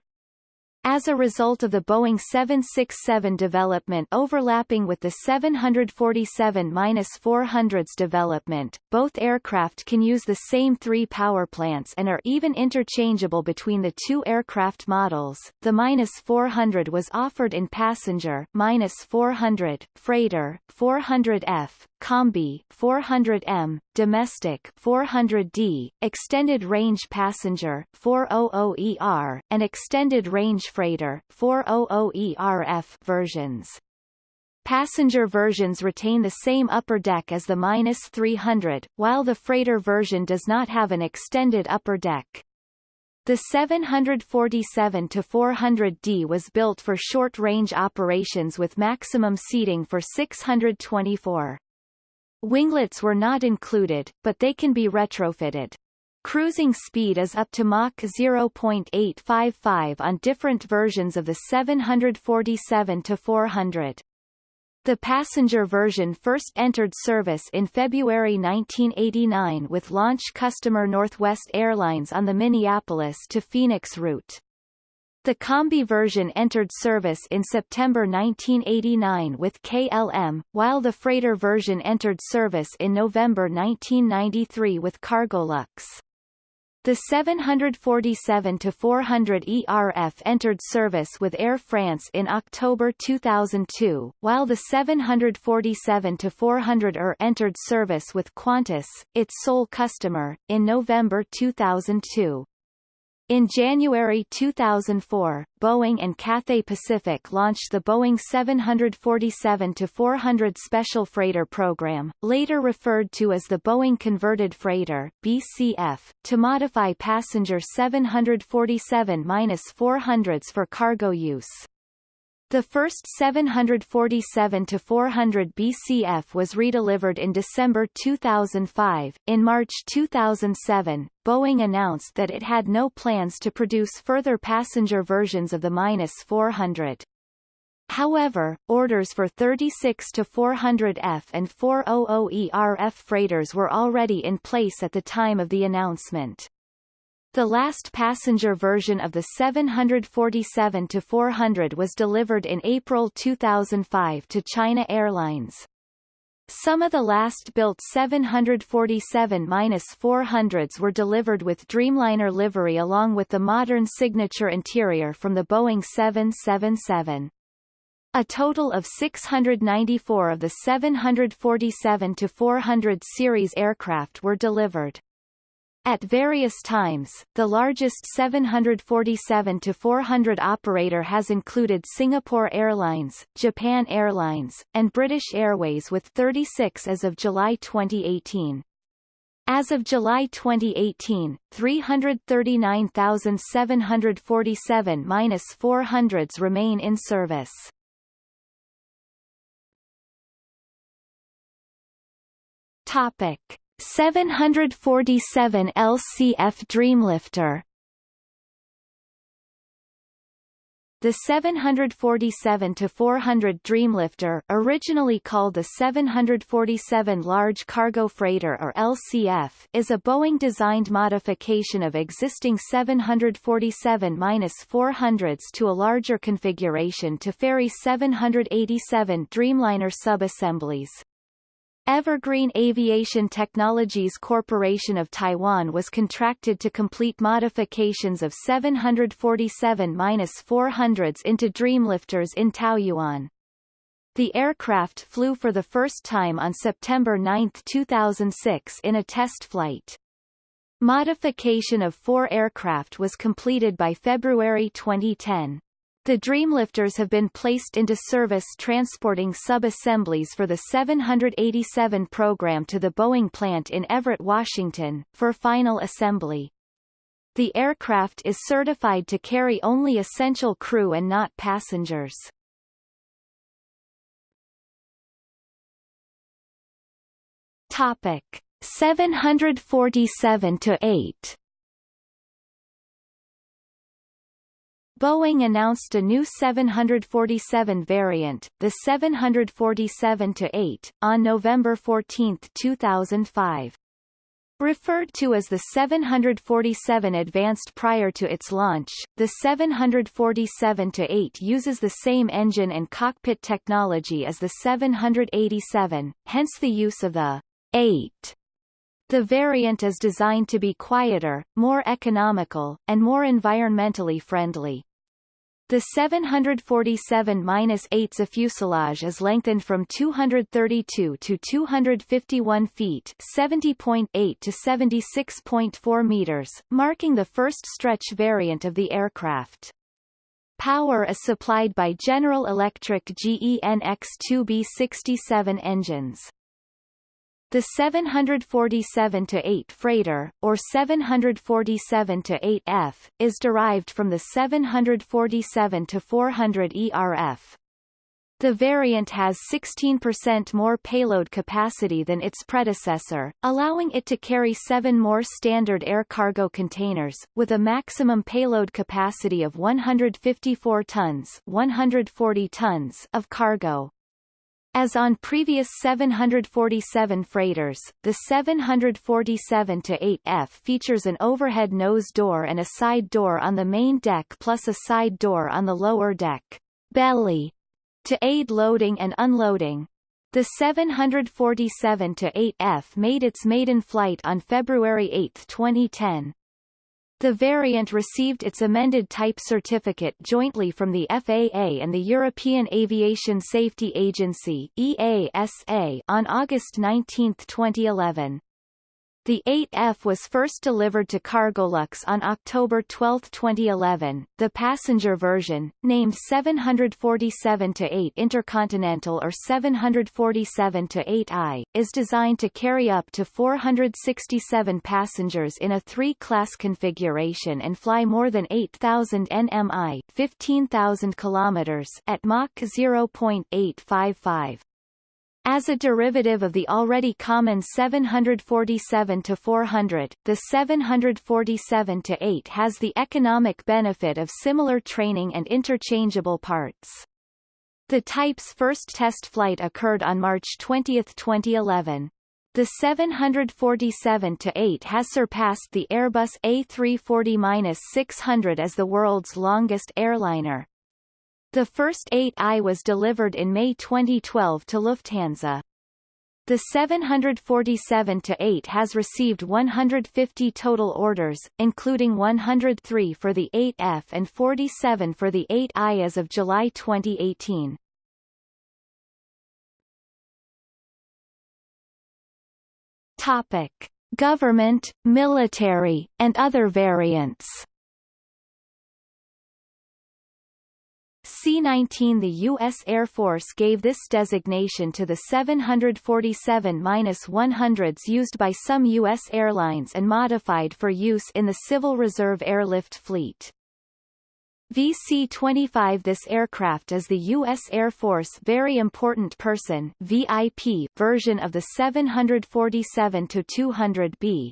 A: As a result of the Boeing 767 development overlapping with the 747-400's development, both aircraft can use the same three power plants and are even interchangeable between the two aircraft models. The -400 was offered in passenger -400, freighter 400F, Combi 400M, domestic 400D, extended range passenger 400ER, and extended range freighter 400ERF versions. Passenger versions retain the same upper deck as the -300, while the freighter version does not have an extended upper deck. The 747-400D was built for short-range operations with maximum seating for 624. Winglets were not included, but they can be retrofitted. Cruising speed is up to Mach 0.855 on different versions of the 747-400. The passenger version first entered service in February 1989 with launch customer Northwest Airlines on the Minneapolis to Phoenix route. The Combi version entered service in September 1989 with KLM, while the freighter version entered service in November 1993 with Cargolux. The 747-400 ERF entered service with Air France in October 2002, while the 747-400 ER entered service with Qantas, its sole customer, in November 2002. In January 2004, Boeing and Cathay Pacific launched the Boeing 747-400 Special Freighter Program, later referred to as the Boeing Converted Freighter BCF, to modify passenger 747-400s for cargo use. The first 747-400 BCF was redelivered in December 2005. In March 2007, Boeing announced that it had no plans to produce further passenger versions of the -400. However, orders for 36-400F and 400ERF freighters were already in place at the time of the announcement. The last passenger version of the 747-400 was delivered in April 2005 to China Airlines. Some of the last-built 747-400s were delivered with Dreamliner livery along with the modern signature interior from the Boeing 777. A total of 694 of the 747-400 series aircraft were delivered. At various times, the largest 747-400 operator has included Singapore Airlines, Japan Airlines, and British Airways with 36 as of July 2018. As of July 2018, 339,747-400s remain in service. Topic. 747 LCF Dreamlifter The 747-400 Dreamlifter originally called the 747 Large Cargo Freighter or LCF is a Boeing-designed modification of existing 747-400s to a larger configuration to ferry 787 Dreamliner subassemblies. Evergreen Aviation Technologies Corporation of Taiwan was contracted to complete modifications of 747-400s into Dreamlifters in Taoyuan. The aircraft flew for the first time on September 9, 2006 in a test flight. Modification of four aircraft was completed by February 2010. The Dreamlifters have been placed into service transporting sub-assemblies for the 787 program to the Boeing plant in Everett, Washington, for final assembly. The aircraft is certified to carry only essential crew and not passengers. Topic 747 to 8 Boeing announced a new 747 variant, the 747-8, on November 14, 2005. Referred to as the 747 Advanced prior to its launch, the 747-8 uses the same engine and cockpit technology as the 787, hence the use of the 8 the variant is designed to be quieter, more economical, and more environmentally friendly. The 747-8's fuselage is lengthened from 232 to 251 feet 70.8 to 76.4 meters, marking the first stretch variant of the aircraft. Power is supplied by General Electric GEnx-2B67 engines. The 747-8 freighter, or 747-8F, is derived from the 747-400 ERF. The variant has 16% more payload capacity than its predecessor, allowing it to carry seven more standard air cargo containers, with a maximum payload capacity of 154 tons, 140 tons of cargo. As on previous 747 freighters, the 747-8F features an overhead nose door and a side door on the main deck plus a side door on the lower deck belly to aid loading and unloading. The 747-8F made its maiden flight on February 8, 2010. The variant received its amended type certificate jointly from the FAA and the European Aviation Safety Agency EASA on August 19, 2011. The 8F was first delivered to Cargolux on October 12, 2011. The passenger version, named 747-8 Intercontinental or 747-8I, is designed to carry up to 467 passengers in a three-class configuration and fly more than 8,000 nmi 15,000 kilometers at Mach 0.855. As a derivative of the already common 747-400, the 747-8 has the economic benefit of similar training and interchangeable parts. The type's first test flight occurred on March 20, 2011. The 747-8 has surpassed the Airbus A340-600 as the world's longest airliner. The first 8i was delivered in May 2012 to Lufthansa. The 747-8 has received 150 total orders, including 103 for the 8F and 47 for the 8I as of July 2018. Topic: Government, military, and other variants. C-19 The U.S. Air Force gave this designation to the 747-100s used by some U.S. airlines and modified for use in the Civil Reserve Airlift Fleet. VC-25 This aircraft is the U.S. Air Force Very Important Person VIP version of the 747-200B,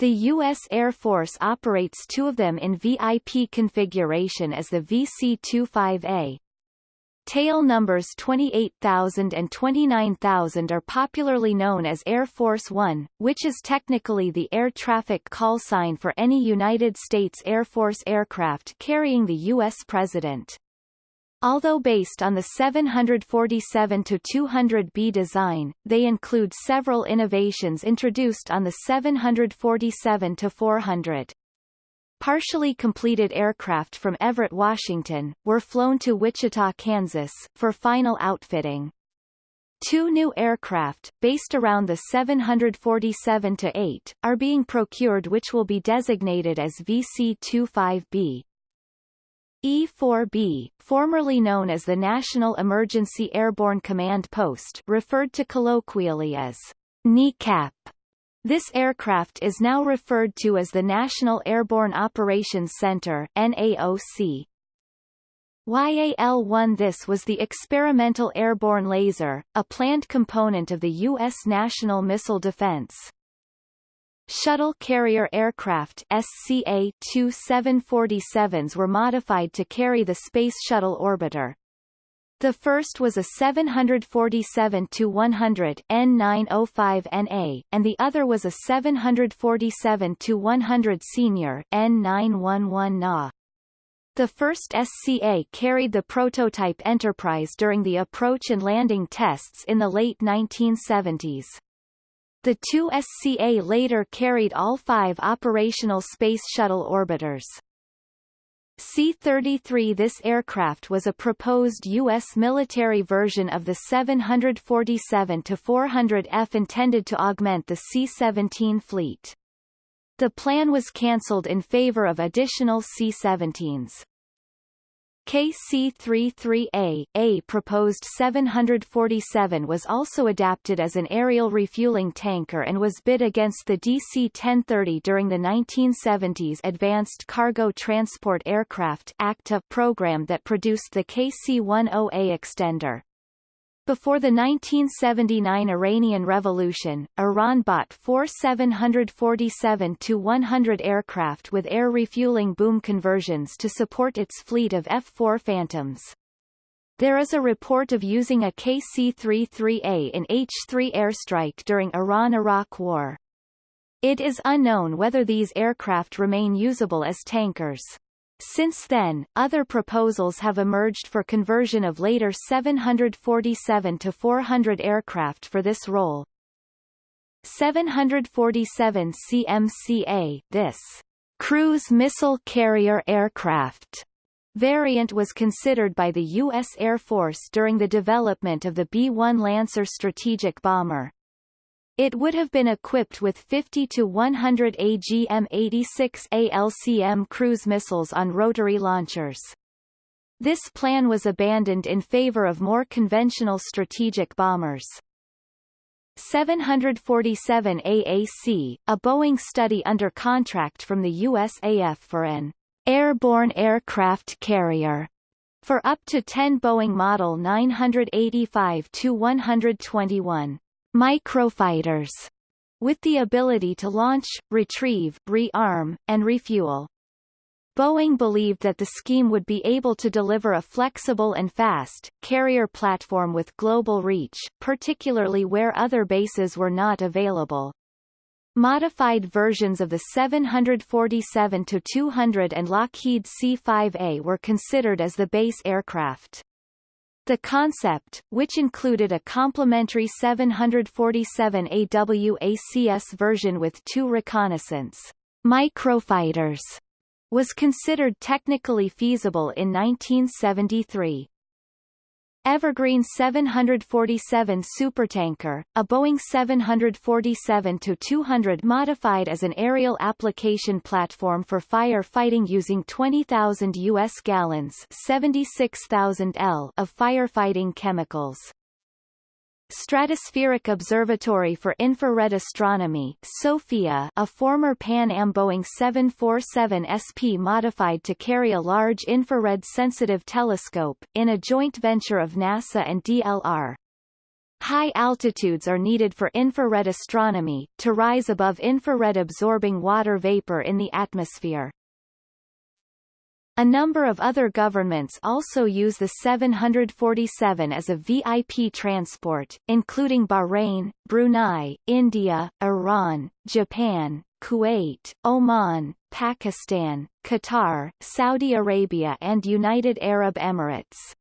A: the U.S. Air Force operates two of them in VIP configuration as the VC-25A. Tail numbers 28,000 and 29,000 are popularly known as Air Force One, which is technically the air traffic call sign for any United States Air Force aircraft carrying the U.S. President. Although based on the 747-200B design, they include several innovations introduced on the 747-400. Partially completed aircraft from Everett, Washington, were flown to Wichita, Kansas, for final outfitting. Two new aircraft, based around the 747-8, are being procured which will be designated as VC-25B. E-4B, formerly known as the National Emergency Airborne Command Post referred to colloquially as NEACP. This aircraft is now referred to as the National Airborne Operations Center NAOC. YAL-1 This was the experimental airborne laser, a planned component of the U.S. national missile defense. Shuttle carrier aircraft SCA-2 747s were modified to carry the Space Shuttle Orbiter. The first was a 747-100 N905NA, and the other was a 747-100 Senior N911NA. The first SCA carried the prototype Enterprise during the approach and landing tests in the late 1970s. The two SCA later carried all five operational Space Shuttle orbiters. C-33 This aircraft was a proposed U.S. military version of the 747-400F intended to augment the C-17 fleet. The plan was cancelled in favor of additional C-17s. KC-33A, A proposed 747 was also adapted as an aerial refueling tanker and was bid against the DC-1030 during the 1970s Advanced Cargo Transport Aircraft ACTA program that produced the KC-10A extender. Before the 1979 Iranian Revolution, Iran bought four 747-100 aircraft with air refueling boom conversions to support its fleet of F-4 Phantoms. There is a report of using a KC-33A in H-3 airstrike during Iran-Iraq War. It is unknown whether these aircraft remain usable as tankers. Since then, other proposals have emerged for conversion of later 747 to 400 aircraft for this role. 747 CMCA, this cruise missile carrier aircraft variant was considered by the U.S. Air Force during the development of the B-1 Lancer strategic bomber. It would have been equipped with 50 to 100 AGM-86 ALCM cruise missiles on rotary launchers. This plan was abandoned in favor of more conventional strategic bombers. 747 AAC, a Boeing study under contract from the USAF for an airborne aircraft carrier for up to 10 Boeing Model 985-121 microfighters with the ability to launch, retrieve, rearm, and refuel. Boeing believed that the scheme would be able to deliver a flexible and fast, carrier platform with global reach, particularly where other bases were not available. Modified versions of the 747-200 and Lockheed C-5A were considered as the base aircraft. The concept, which included a complementary 747 AWACS version with two reconnaissance microfighters, was considered technically feasible in 1973. Evergreen 747 supertanker, a Boeing 747-200 modified as an aerial application platform for fire fighting using 20,000 U.S. gallons 76,000 L of firefighting chemicals. Stratospheric Observatory for Infrared Astronomy SOFIA, a former Pan Am Boeing 747 SP modified to carry a large infrared-sensitive telescope, in a joint venture of NASA and DLR. High altitudes are needed for infrared astronomy, to rise above infrared-absorbing water vapor in the atmosphere. A number of other governments also use the 747 as a VIP transport, including Bahrain, Brunei, India, Iran, Japan, Kuwait, Oman, Pakistan, Qatar, Saudi Arabia and United Arab Emirates.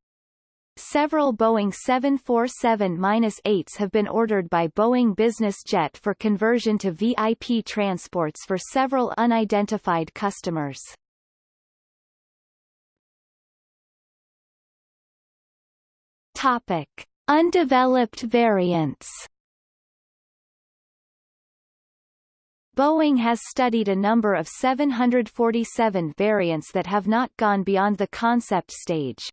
A: Several Boeing 747-8s have been ordered by Boeing Business Jet for conversion to VIP transports for several unidentified customers. Topic: Undeveloped variants. Boeing has studied a number of 747 variants that have not gone beyond the concept stage.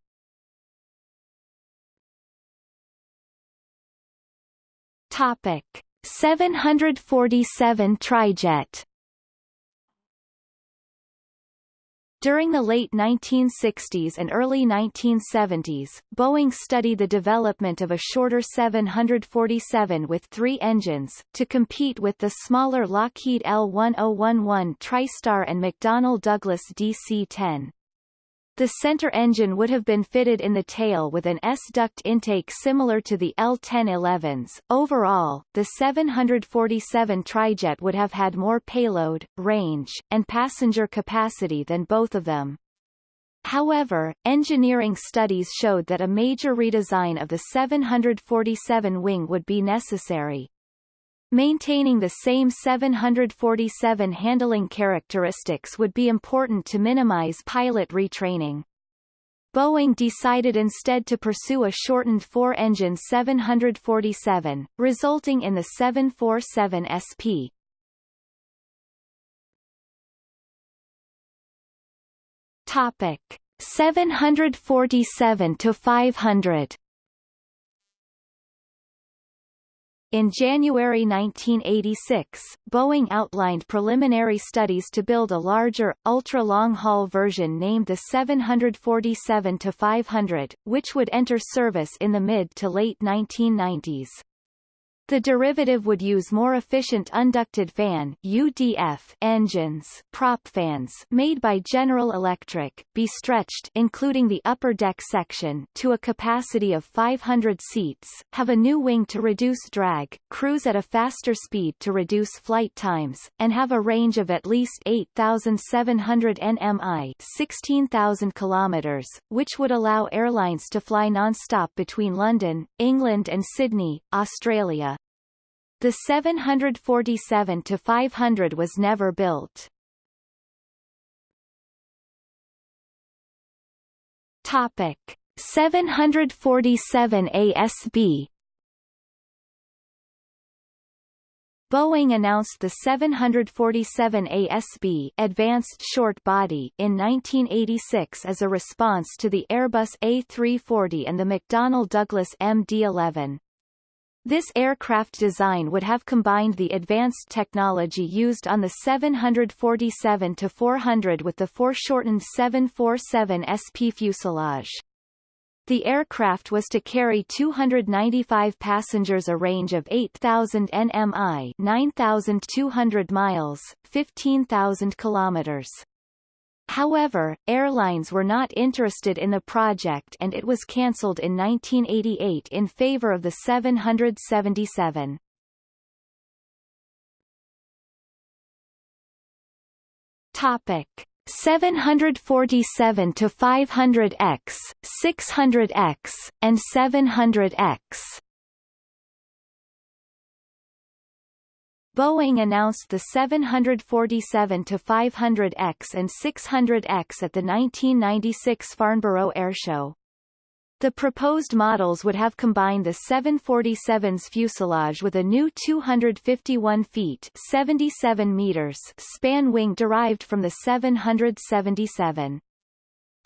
A: Topic: 747 Trijet During the late 1960s and early 1970s, Boeing studied the development of a shorter 747 with three engines, to compete with the smaller Lockheed L-1011 TriStar and McDonnell Douglas DC-10. The center engine would have been fitted in the tail with an S-duct intake similar to the L-1011s. Overall, the 747 trijet would have had more payload, range, and passenger capacity than both of them. However, engineering studies showed that a major redesign of the 747 wing would be necessary. Maintaining the same 747 handling characteristics would be important to minimize pilot retraining. Boeing decided instead to pursue a shortened four-engine 747, resulting in the 747 SP. Topic 747 to 500 In January 1986, Boeing outlined preliminary studies to build a larger, ultra-long-haul version named the 747-500, which would enter service in the mid to late 1990s. The derivative would use more efficient unducted fan UDF engines prop fans made by General Electric, be stretched including the upper deck section to a capacity of 500 seats, have a new wing to reduce drag, cruise at a faster speed to reduce flight times, and have a range of at least 8,700 nmi 16,000 kilometers, which would allow airlines to fly non-stop between London, England and Sydney, Australia. The 747-500 was never built. Topic 747 ASB Boeing announced the 747 ASB Advanced Short Body in 1986 as a response to the Airbus A340 and the McDonnell Douglas MD-11. This aircraft design would have combined the advanced technology used on the 747-400 with the foreshortened 747 SP fuselage. The aircraft was to carry 295 passengers a range of 8,000 nmi 9,200 miles, 15,000 kilometers. However, airlines were not interested in the project and it was cancelled in 1988 in favor of the 777. Topic 747 to 500X, 600X, and 700X. Boeing announced the 747-500X and 600X at the 1996 Farnborough Airshow. The proposed models would have combined the 747's fuselage with a new 251 feet 77 meters span wing derived from the 777.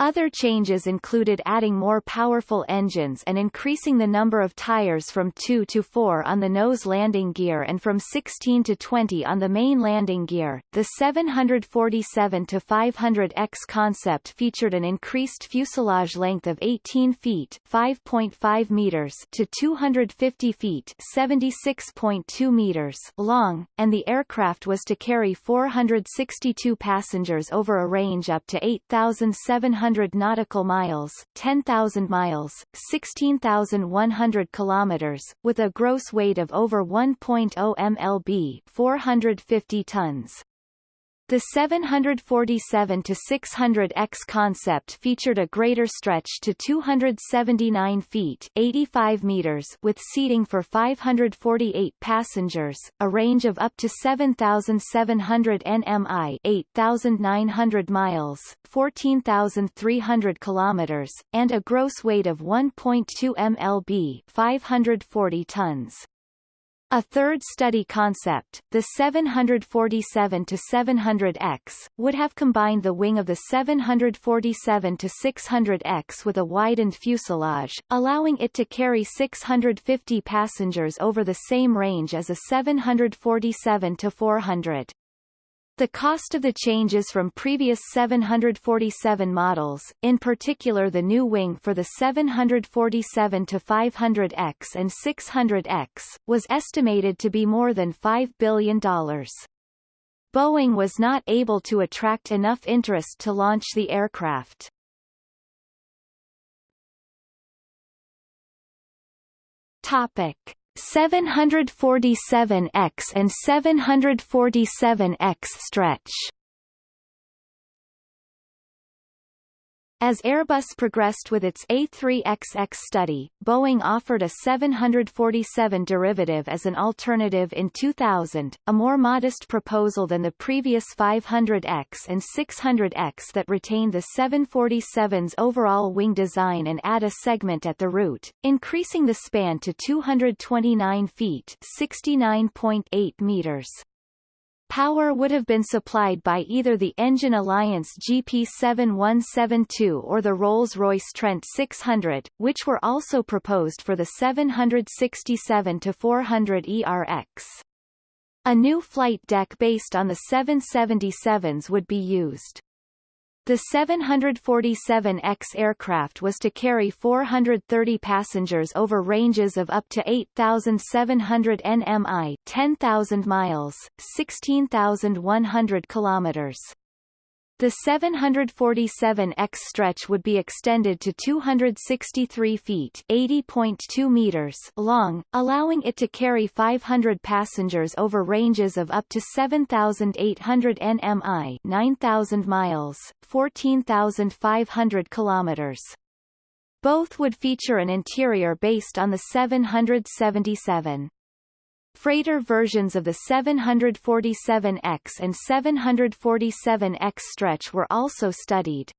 A: Other changes included adding more powerful engines and increasing the number of tires from 2 to 4 on the nose landing gear and from 16 to 20 on the main landing gear. The 747 to 500X concept featured an increased fuselage length of 18 feet (5.5 meters) to 250 feet (76.2 meters) long, and the aircraft was to carry 462 passengers over a range up to 8,700 100 nautical miles, 10,000 miles, 16,100 kilometers, with a gross weight of over 1.0 mlb, 450 tons. The 747-600X concept featured a greater stretch to 279 feet 85 meters with seating for 548 passengers, a range of up to 7,700 nmi 8,900 miles 14,300 kilometers, and a gross weight of 1.2 mlb 540 tons. A third study concept, the 747-700X, would have combined the wing of the 747-600X with a widened fuselage, allowing it to carry 650 passengers over the same range as a 747-400. The cost of the changes from previous 747 models, in particular the new wing for the 747-500X and 600X, was estimated to be more than $5 billion. Boeing was not able to attract enough interest to launch the aircraft. Topic. 747X and 747X stretch As Airbus progressed with its A3XX study, Boeing offered a 747 derivative as an alternative in 2000, a more modest proposal than the previous 500X and 600X that retained the 747's overall wing design and add a segment at the root, increasing the span to 229 feet 69.8 meters. Power would have been supplied by either the Engine Alliance GP7172 or the Rolls-Royce Trent 600, which were also proposed for the 767-400 ERX. A new flight deck based on the 777s would be used. The 747X aircraft was to carry 430 passengers over ranges of up to 8,700 nmi 10,000 miles, 16,100 kilometers. The 747X stretch would be extended to 263 feet (80.2 meters) long, allowing it to carry 500 passengers over ranges of up to 7,800 nmi (9,000 miles, 14,500 kilometers). Both would feature an interior based on the 777. Freighter versions of the 747X and 747X stretch were also studied.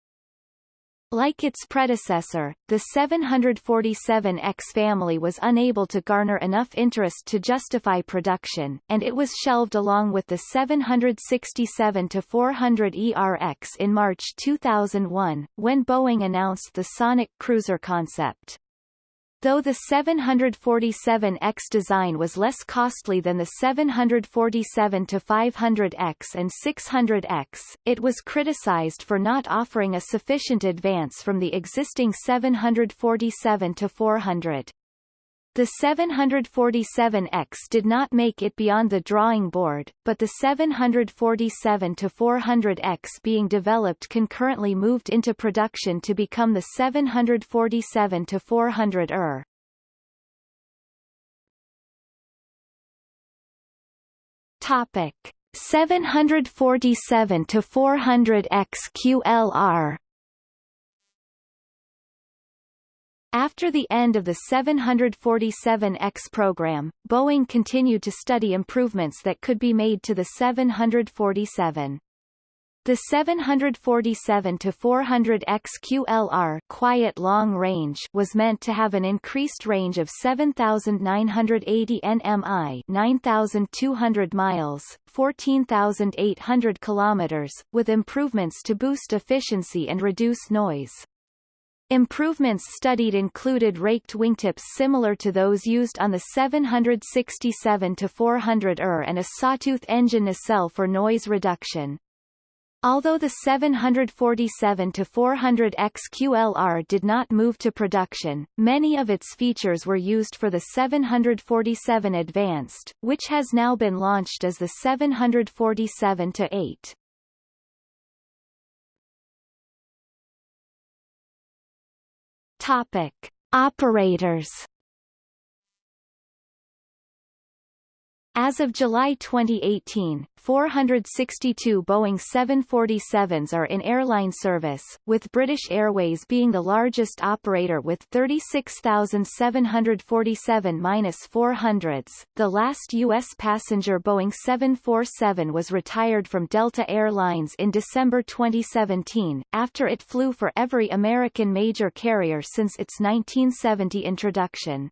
A: Like its predecessor, the 747X family was unable to garner enough interest to justify production, and it was shelved along with the 767-400 ERX in March 2001, when Boeing announced the Sonic Cruiser concept. Though the 747X design was less costly than the 747-500X and 600X, it was criticized for not offering a sufficient advance from the existing 747-400. The 747X did not make it beyond the drawing board, but the 747-400X being developed concurrently moved into production to become the 747-400ER. Topic 747 to 400 XQLR After the end of the 747X program, Boeing continued to study improvements that could be made to the 747. The 747-400 XQLR quiet long range was meant to have an increased range of 7,980 nmi 9,200 miles, 14,800 kilometers, with improvements to boost efficiency and reduce noise. Improvements studied included raked wingtips similar to those used on the 767-400ER and a sawtooth engine nacelle for noise reduction. Although the 747-400 XQLR did not move to production, many of its features were used for the 747 Advanced, which has now been launched as the 747-8. Topic: Operators. As of July 2018, 462 Boeing 747s are in airline service, with British Airways being the largest operator with 36,747-400s. The last U.S. passenger Boeing 747 was retired from Delta Air Lines in December 2017, after it flew for every American major carrier since its 1970 introduction.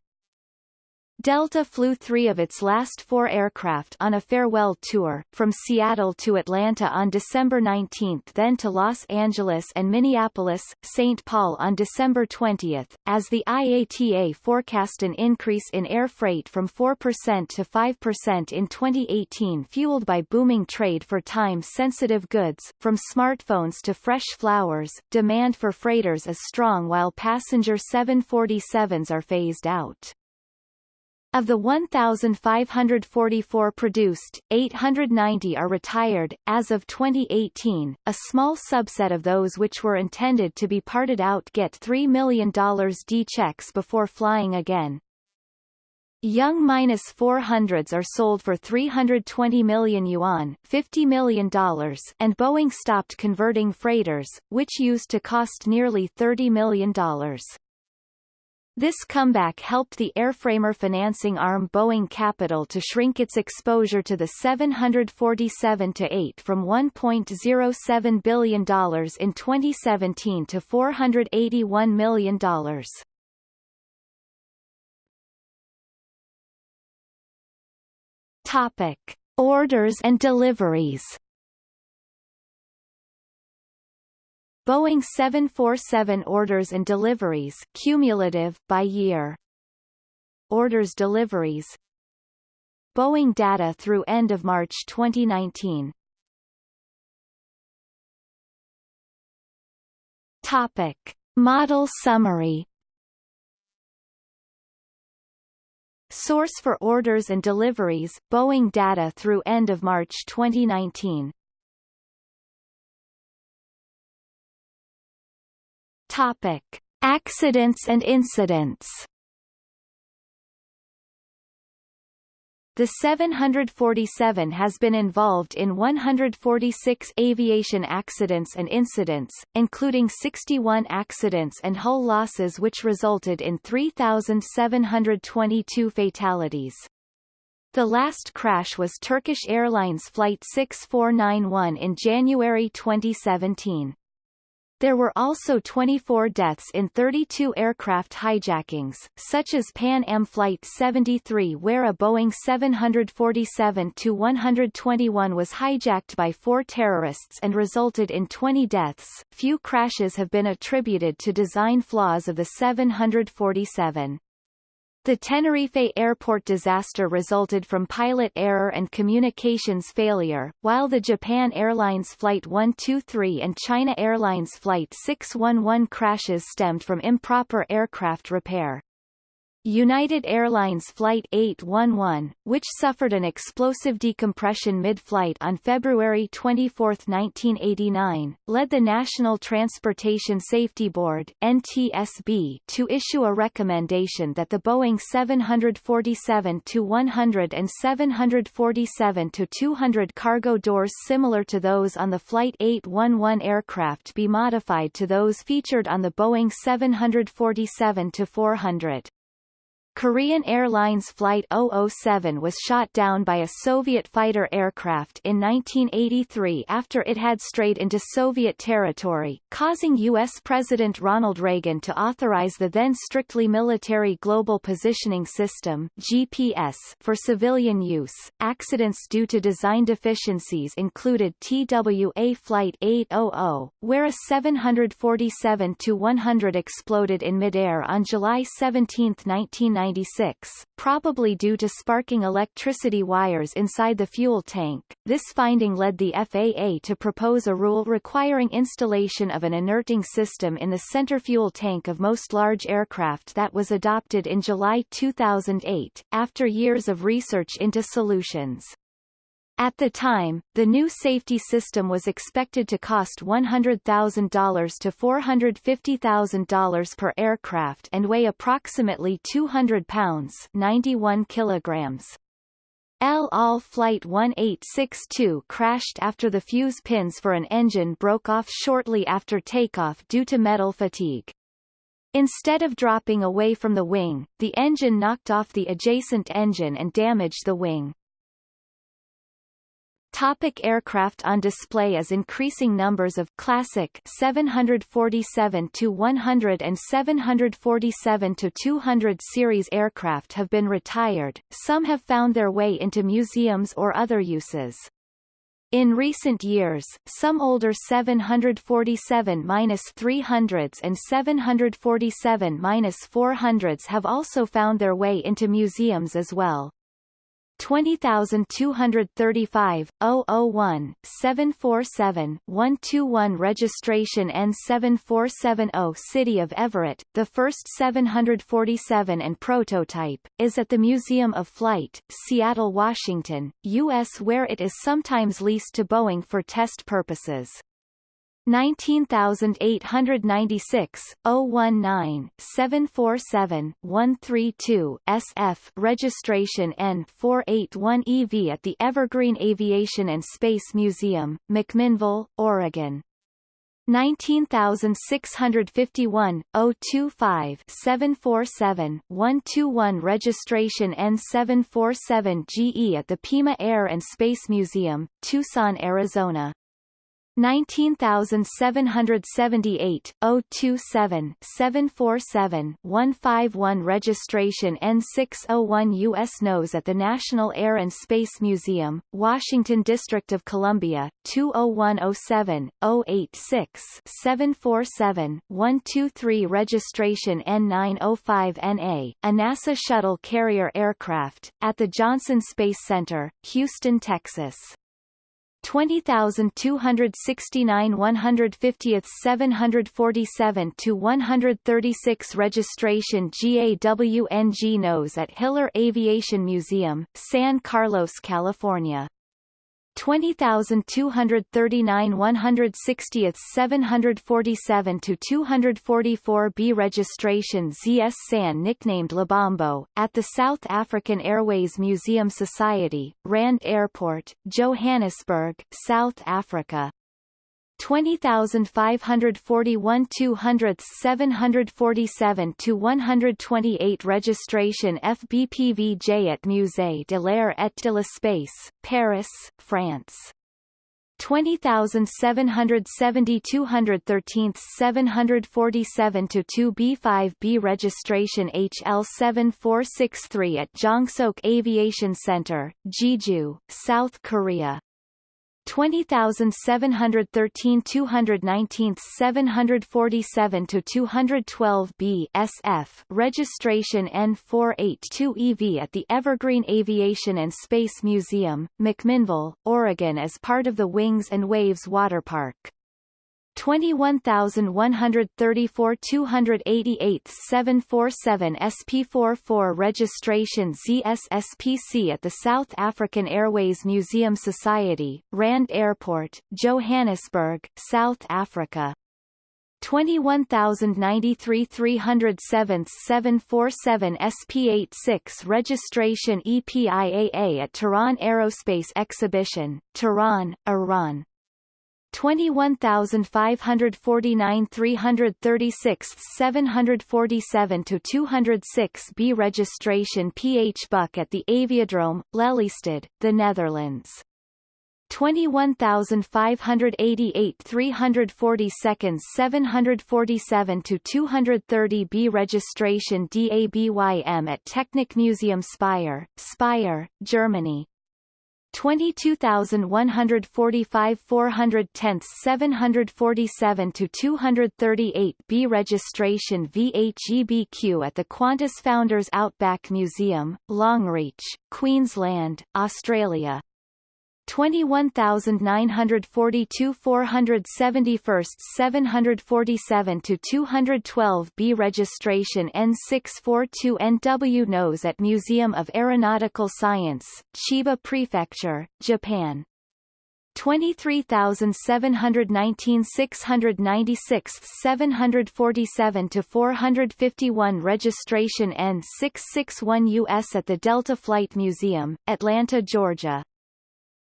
A: Delta flew three of its last four aircraft on a farewell tour, from Seattle to Atlanta on December 19 then to Los Angeles and Minneapolis, St. Paul on December 20, as the IATA forecast an increase in air freight from 4% to 5% in 2018 fueled by booming trade for time-sensitive goods, from smartphones to fresh flowers, demand for freighters is strong while passenger 747s are phased out. Of the 1,544 produced, 890 are retired. As of 2018, a small subset of those which were intended to be parted out get $3 million D checks before flying again. Young minus 400s are sold for 320 million yuan, $50 million, and Boeing stopped converting freighters, which used to cost nearly $30 million. This comeback helped the airframer financing arm Boeing Capital to shrink its exposure to the 747-8 from $1.07 billion in 2017 to $481 million. Topic. Orders and deliveries Boeing 747 orders and deliveries cumulative by year. Orders deliveries Boeing data through end of March 2019 Topic. Model summary Source for orders and deliveries, Boeing data through end of March 2019 Topic. Accidents and incidents The 747 has been involved in 146 aviation accidents and incidents, including 61 accidents and hull losses which resulted in 3,722 fatalities. The last crash was Turkish Airlines Flight 6491 in January 2017. There were also 24 deaths in 32 aircraft hijackings, such as Pan Am Flight 73 where a Boeing 747-121 was hijacked by four terrorists and resulted in 20 deaths. Few crashes have been attributed to design flaws of the 747. The Tenerife airport disaster resulted from pilot error and communications failure, while the Japan Airlines Flight 123 and China Airlines Flight 611 crashes stemmed from improper aircraft repair. United Airlines Flight 811, which suffered an explosive decompression mid-flight on February 24, 1989, led the National Transportation Safety Board NTSB to issue a recommendation that the Boeing 747-100 and 747-200 cargo doors similar to those on the Flight 811 aircraft be modified to those featured on the Boeing 747-400. Korean Airlines Flight 007 was shot down by a Soviet fighter aircraft in 1983 after it had strayed into Soviet territory, causing U.S. President Ronald Reagan to authorize the then strictly military Global Positioning System GPS for civilian use. Accidents due to design deficiencies included TWA Flight 800, where a 747-100 exploded in midair on July 17, 1990 1996, probably due to sparking electricity wires inside the fuel tank. This finding led the FAA to propose a rule requiring installation of an inerting system in the center fuel tank of most large aircraft that was adopted in July 2008, after years of research into solutions. At the time, the new safety system was expected to cost $100,000 to $450,000 per aircraft and weigh approximately 200 pounds 91 kilograms. El Al Flight 1862 crashed after the fuse pins for an engine broke off shortly after takeoff due to metal fatigue. Instead of dropping away from the wing, the engine knocked off the adjacent engine and damaged the wing. Topic aircraft on display as increasing numbers of classic 747 to 100 and 747 to 200 series aircraft have been retired. Some have found their way into museums or other uses. In recent years, some older 747-300s and 747-400s have also found their way into museums as well. 20235 001 747 121 registration N7470 City of Everett, the first 747 and prototype, is at the Museum of Flight, Seattle, Washington, U.S. where it is sometimes leased to Boeing for test purposes. 19896, 019, 747, 132, SF registration N481EV at the Evergreen Aviation and Space Museum, McMinnville, Oregon. 19651, 025 747, 121 registration N747GE at the Pima Air and Space Museum, Tucson, Arizona. 19778, 027 747 151 registration N601 U.S. nose at the National Air and Space Museum, Washington District of Columbia, 20107, 086 747 123 registration N905NA, a NASA shuttle carrier aircraft, at the Johnson Space Center, Houston, Texas. 20269 150th 747 to 136 registration GAWNG nose at Hiller Aviation Museum, San Carlos, California 20239 160th 747 to 244 B registration ZS San nicknamed Lebombo, at the South African Airways Museum Society, Rand Airport, Johannesburg, South Africa 20,541 200 747 to 128 registration FBPVJ at Musée de l'Air et de l'Espace, Paris, France. 20,770 213 747 to 2B5B registration HL7463 at Jeongseok Aviation Center, Jeju, South Korea. 20,713 219 747 to 212 B SF registration N482EV at the Evergreen Aviation and Space Museum, McMinnville, Oregon as part of the Wings and Waves Water Park. 21134 288 747 SP44 registration ZSSPC at the South African Airways Museum Society, Rand Airport, Johannesburg, South Africa. 21093 307 747 SP86 registration EPIAA at Tehran Aerospace Exhibition, Tehran, Iran. 21,549 336 747 to 206 B registration PH Buck at the Aviodrome, Lelystad, the Netherlands. 21,588 340 seconds 747 to 230 B registration DABYM at Technik Museum Speyer, Speyer, Germany. 22,145 410 747 to 238 B registration VHEBQ at the Qantas Founders Outback Museum, Longreach, Queensland, Australia. 21,942 471 747 to 212 B registration N642 NW nose at Museum of Aeronautical Science, Chiba Prefecture, Japan. 23,719 696 747 to 451 registration N661 US at the Delta Flight Museum, Atlanta, Georgia.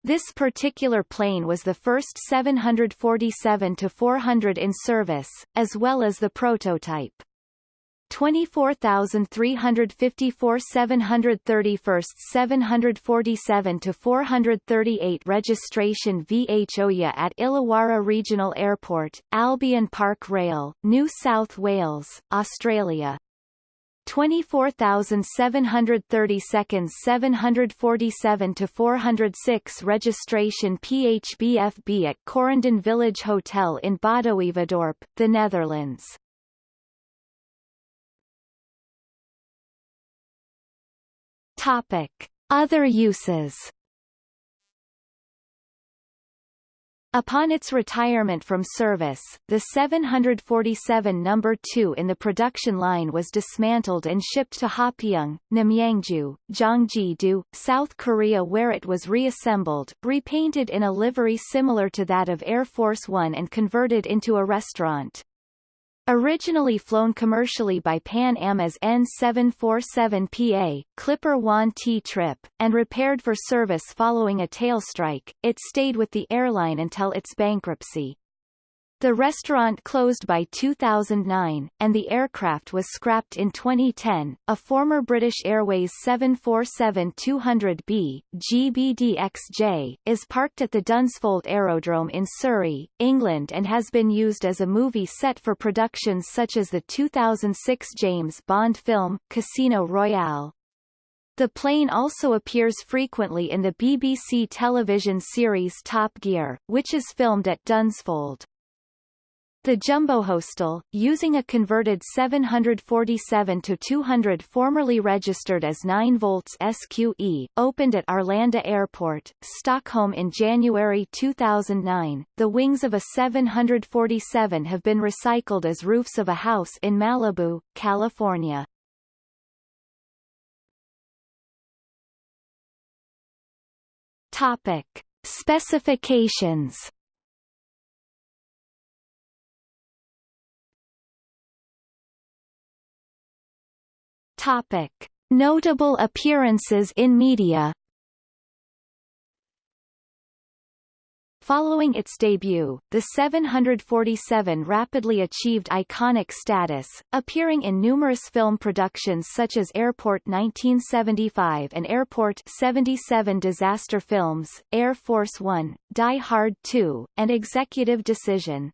A: This particular plane was the first 747-400 in service, as well as the prototype. 24,354 731 747 to 438 registration VHOYA at Illawarra Regional Airport, Albion Park Rail, New South Wales, Australia. 24,730 seconds 747 to 406 registration PHBFB at Corendon Village Hotel in Badhoevedorp, the Netherlands. Topic: Other uses Upon its retirement from service, the 747 No. 2 in the production line was dismantled and shipped to Hapyeong, Namyangju, Gyeonggi-do, South Korea where it was reassembled, repainted in a livery similar to that of Air Force One and converted into a restaurant. Originally flown commercially by Pan Am as N747PA, Clipper Juan T Trippe, and repaired for service following a tail strike, it stayed with the airline until its bankruptcy. The restaurant closed by 2009, and the aircraft was scrapped in 2010. A former British Airways 747-200B GBDXJ is parked at the Dunsfold Aerodrome in Surrey, England and has been used as a movie set for productions such as the 2006 James Bond film, Casino Royale. The plane also appears frequently in the BBC television series Top Gear, which is filmed at Dunsfold. The Jumbo Hostel, using a converted 747 to 200 formerly registered as 9 volts SQE, opened at Arlanda Airport, Stockholm in January 2009. The wings of a 747 have been recycled as roofs of a house in Malibu, California. Topic: Specifications Topic. Notable appearances in media Following its debut, the 747 rapidly achieved iconic status, appearing in numerous film productions such as Airport 1975 and Airport 77 disaster films, Air Force One, Die Hard 2, and Executive Decision.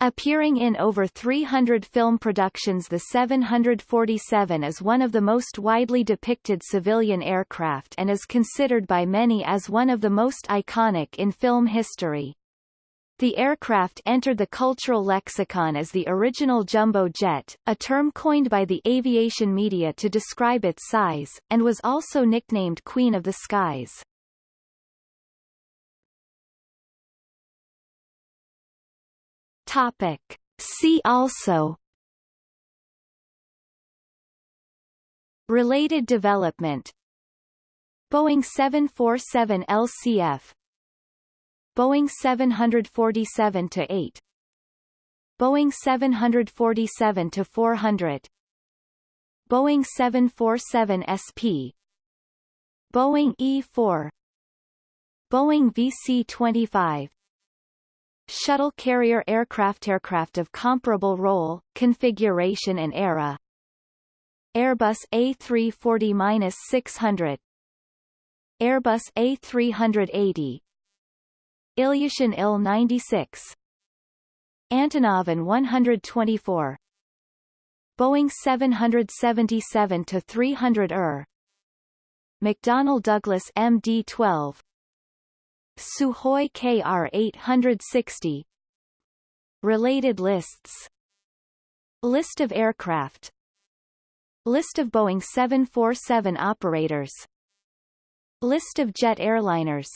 A: Appearing in over 300 film productions the 747 is one of the most widely depicted civilian aircraft and is considered by many as one of the most iconic in film history. The aircraft entered the cultural lexicon as the original jumbo jet, a term coined by the aviation media to describe its size, and was also nicknamed Queen of the Skies. Topic. See also. Related development. Boeing 747 LCF Boeing 747-8 Boeing 747-400 Boeing 747 SP Boeing E-4 Boeing VC-25 Shuttle carrier aircraft aircraft of comparable role, configuration and era. Airbus A340-600 Airbus A380 Ilyushin Il-96 Antonov An-124 Boeing 777-300 ER McDonnell Douglas MD-12 Sukhoi KR-860 Related lists. List of aircraft. List of Boeing 747 operators. List of jet airliners.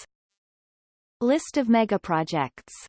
A: List of megaprojects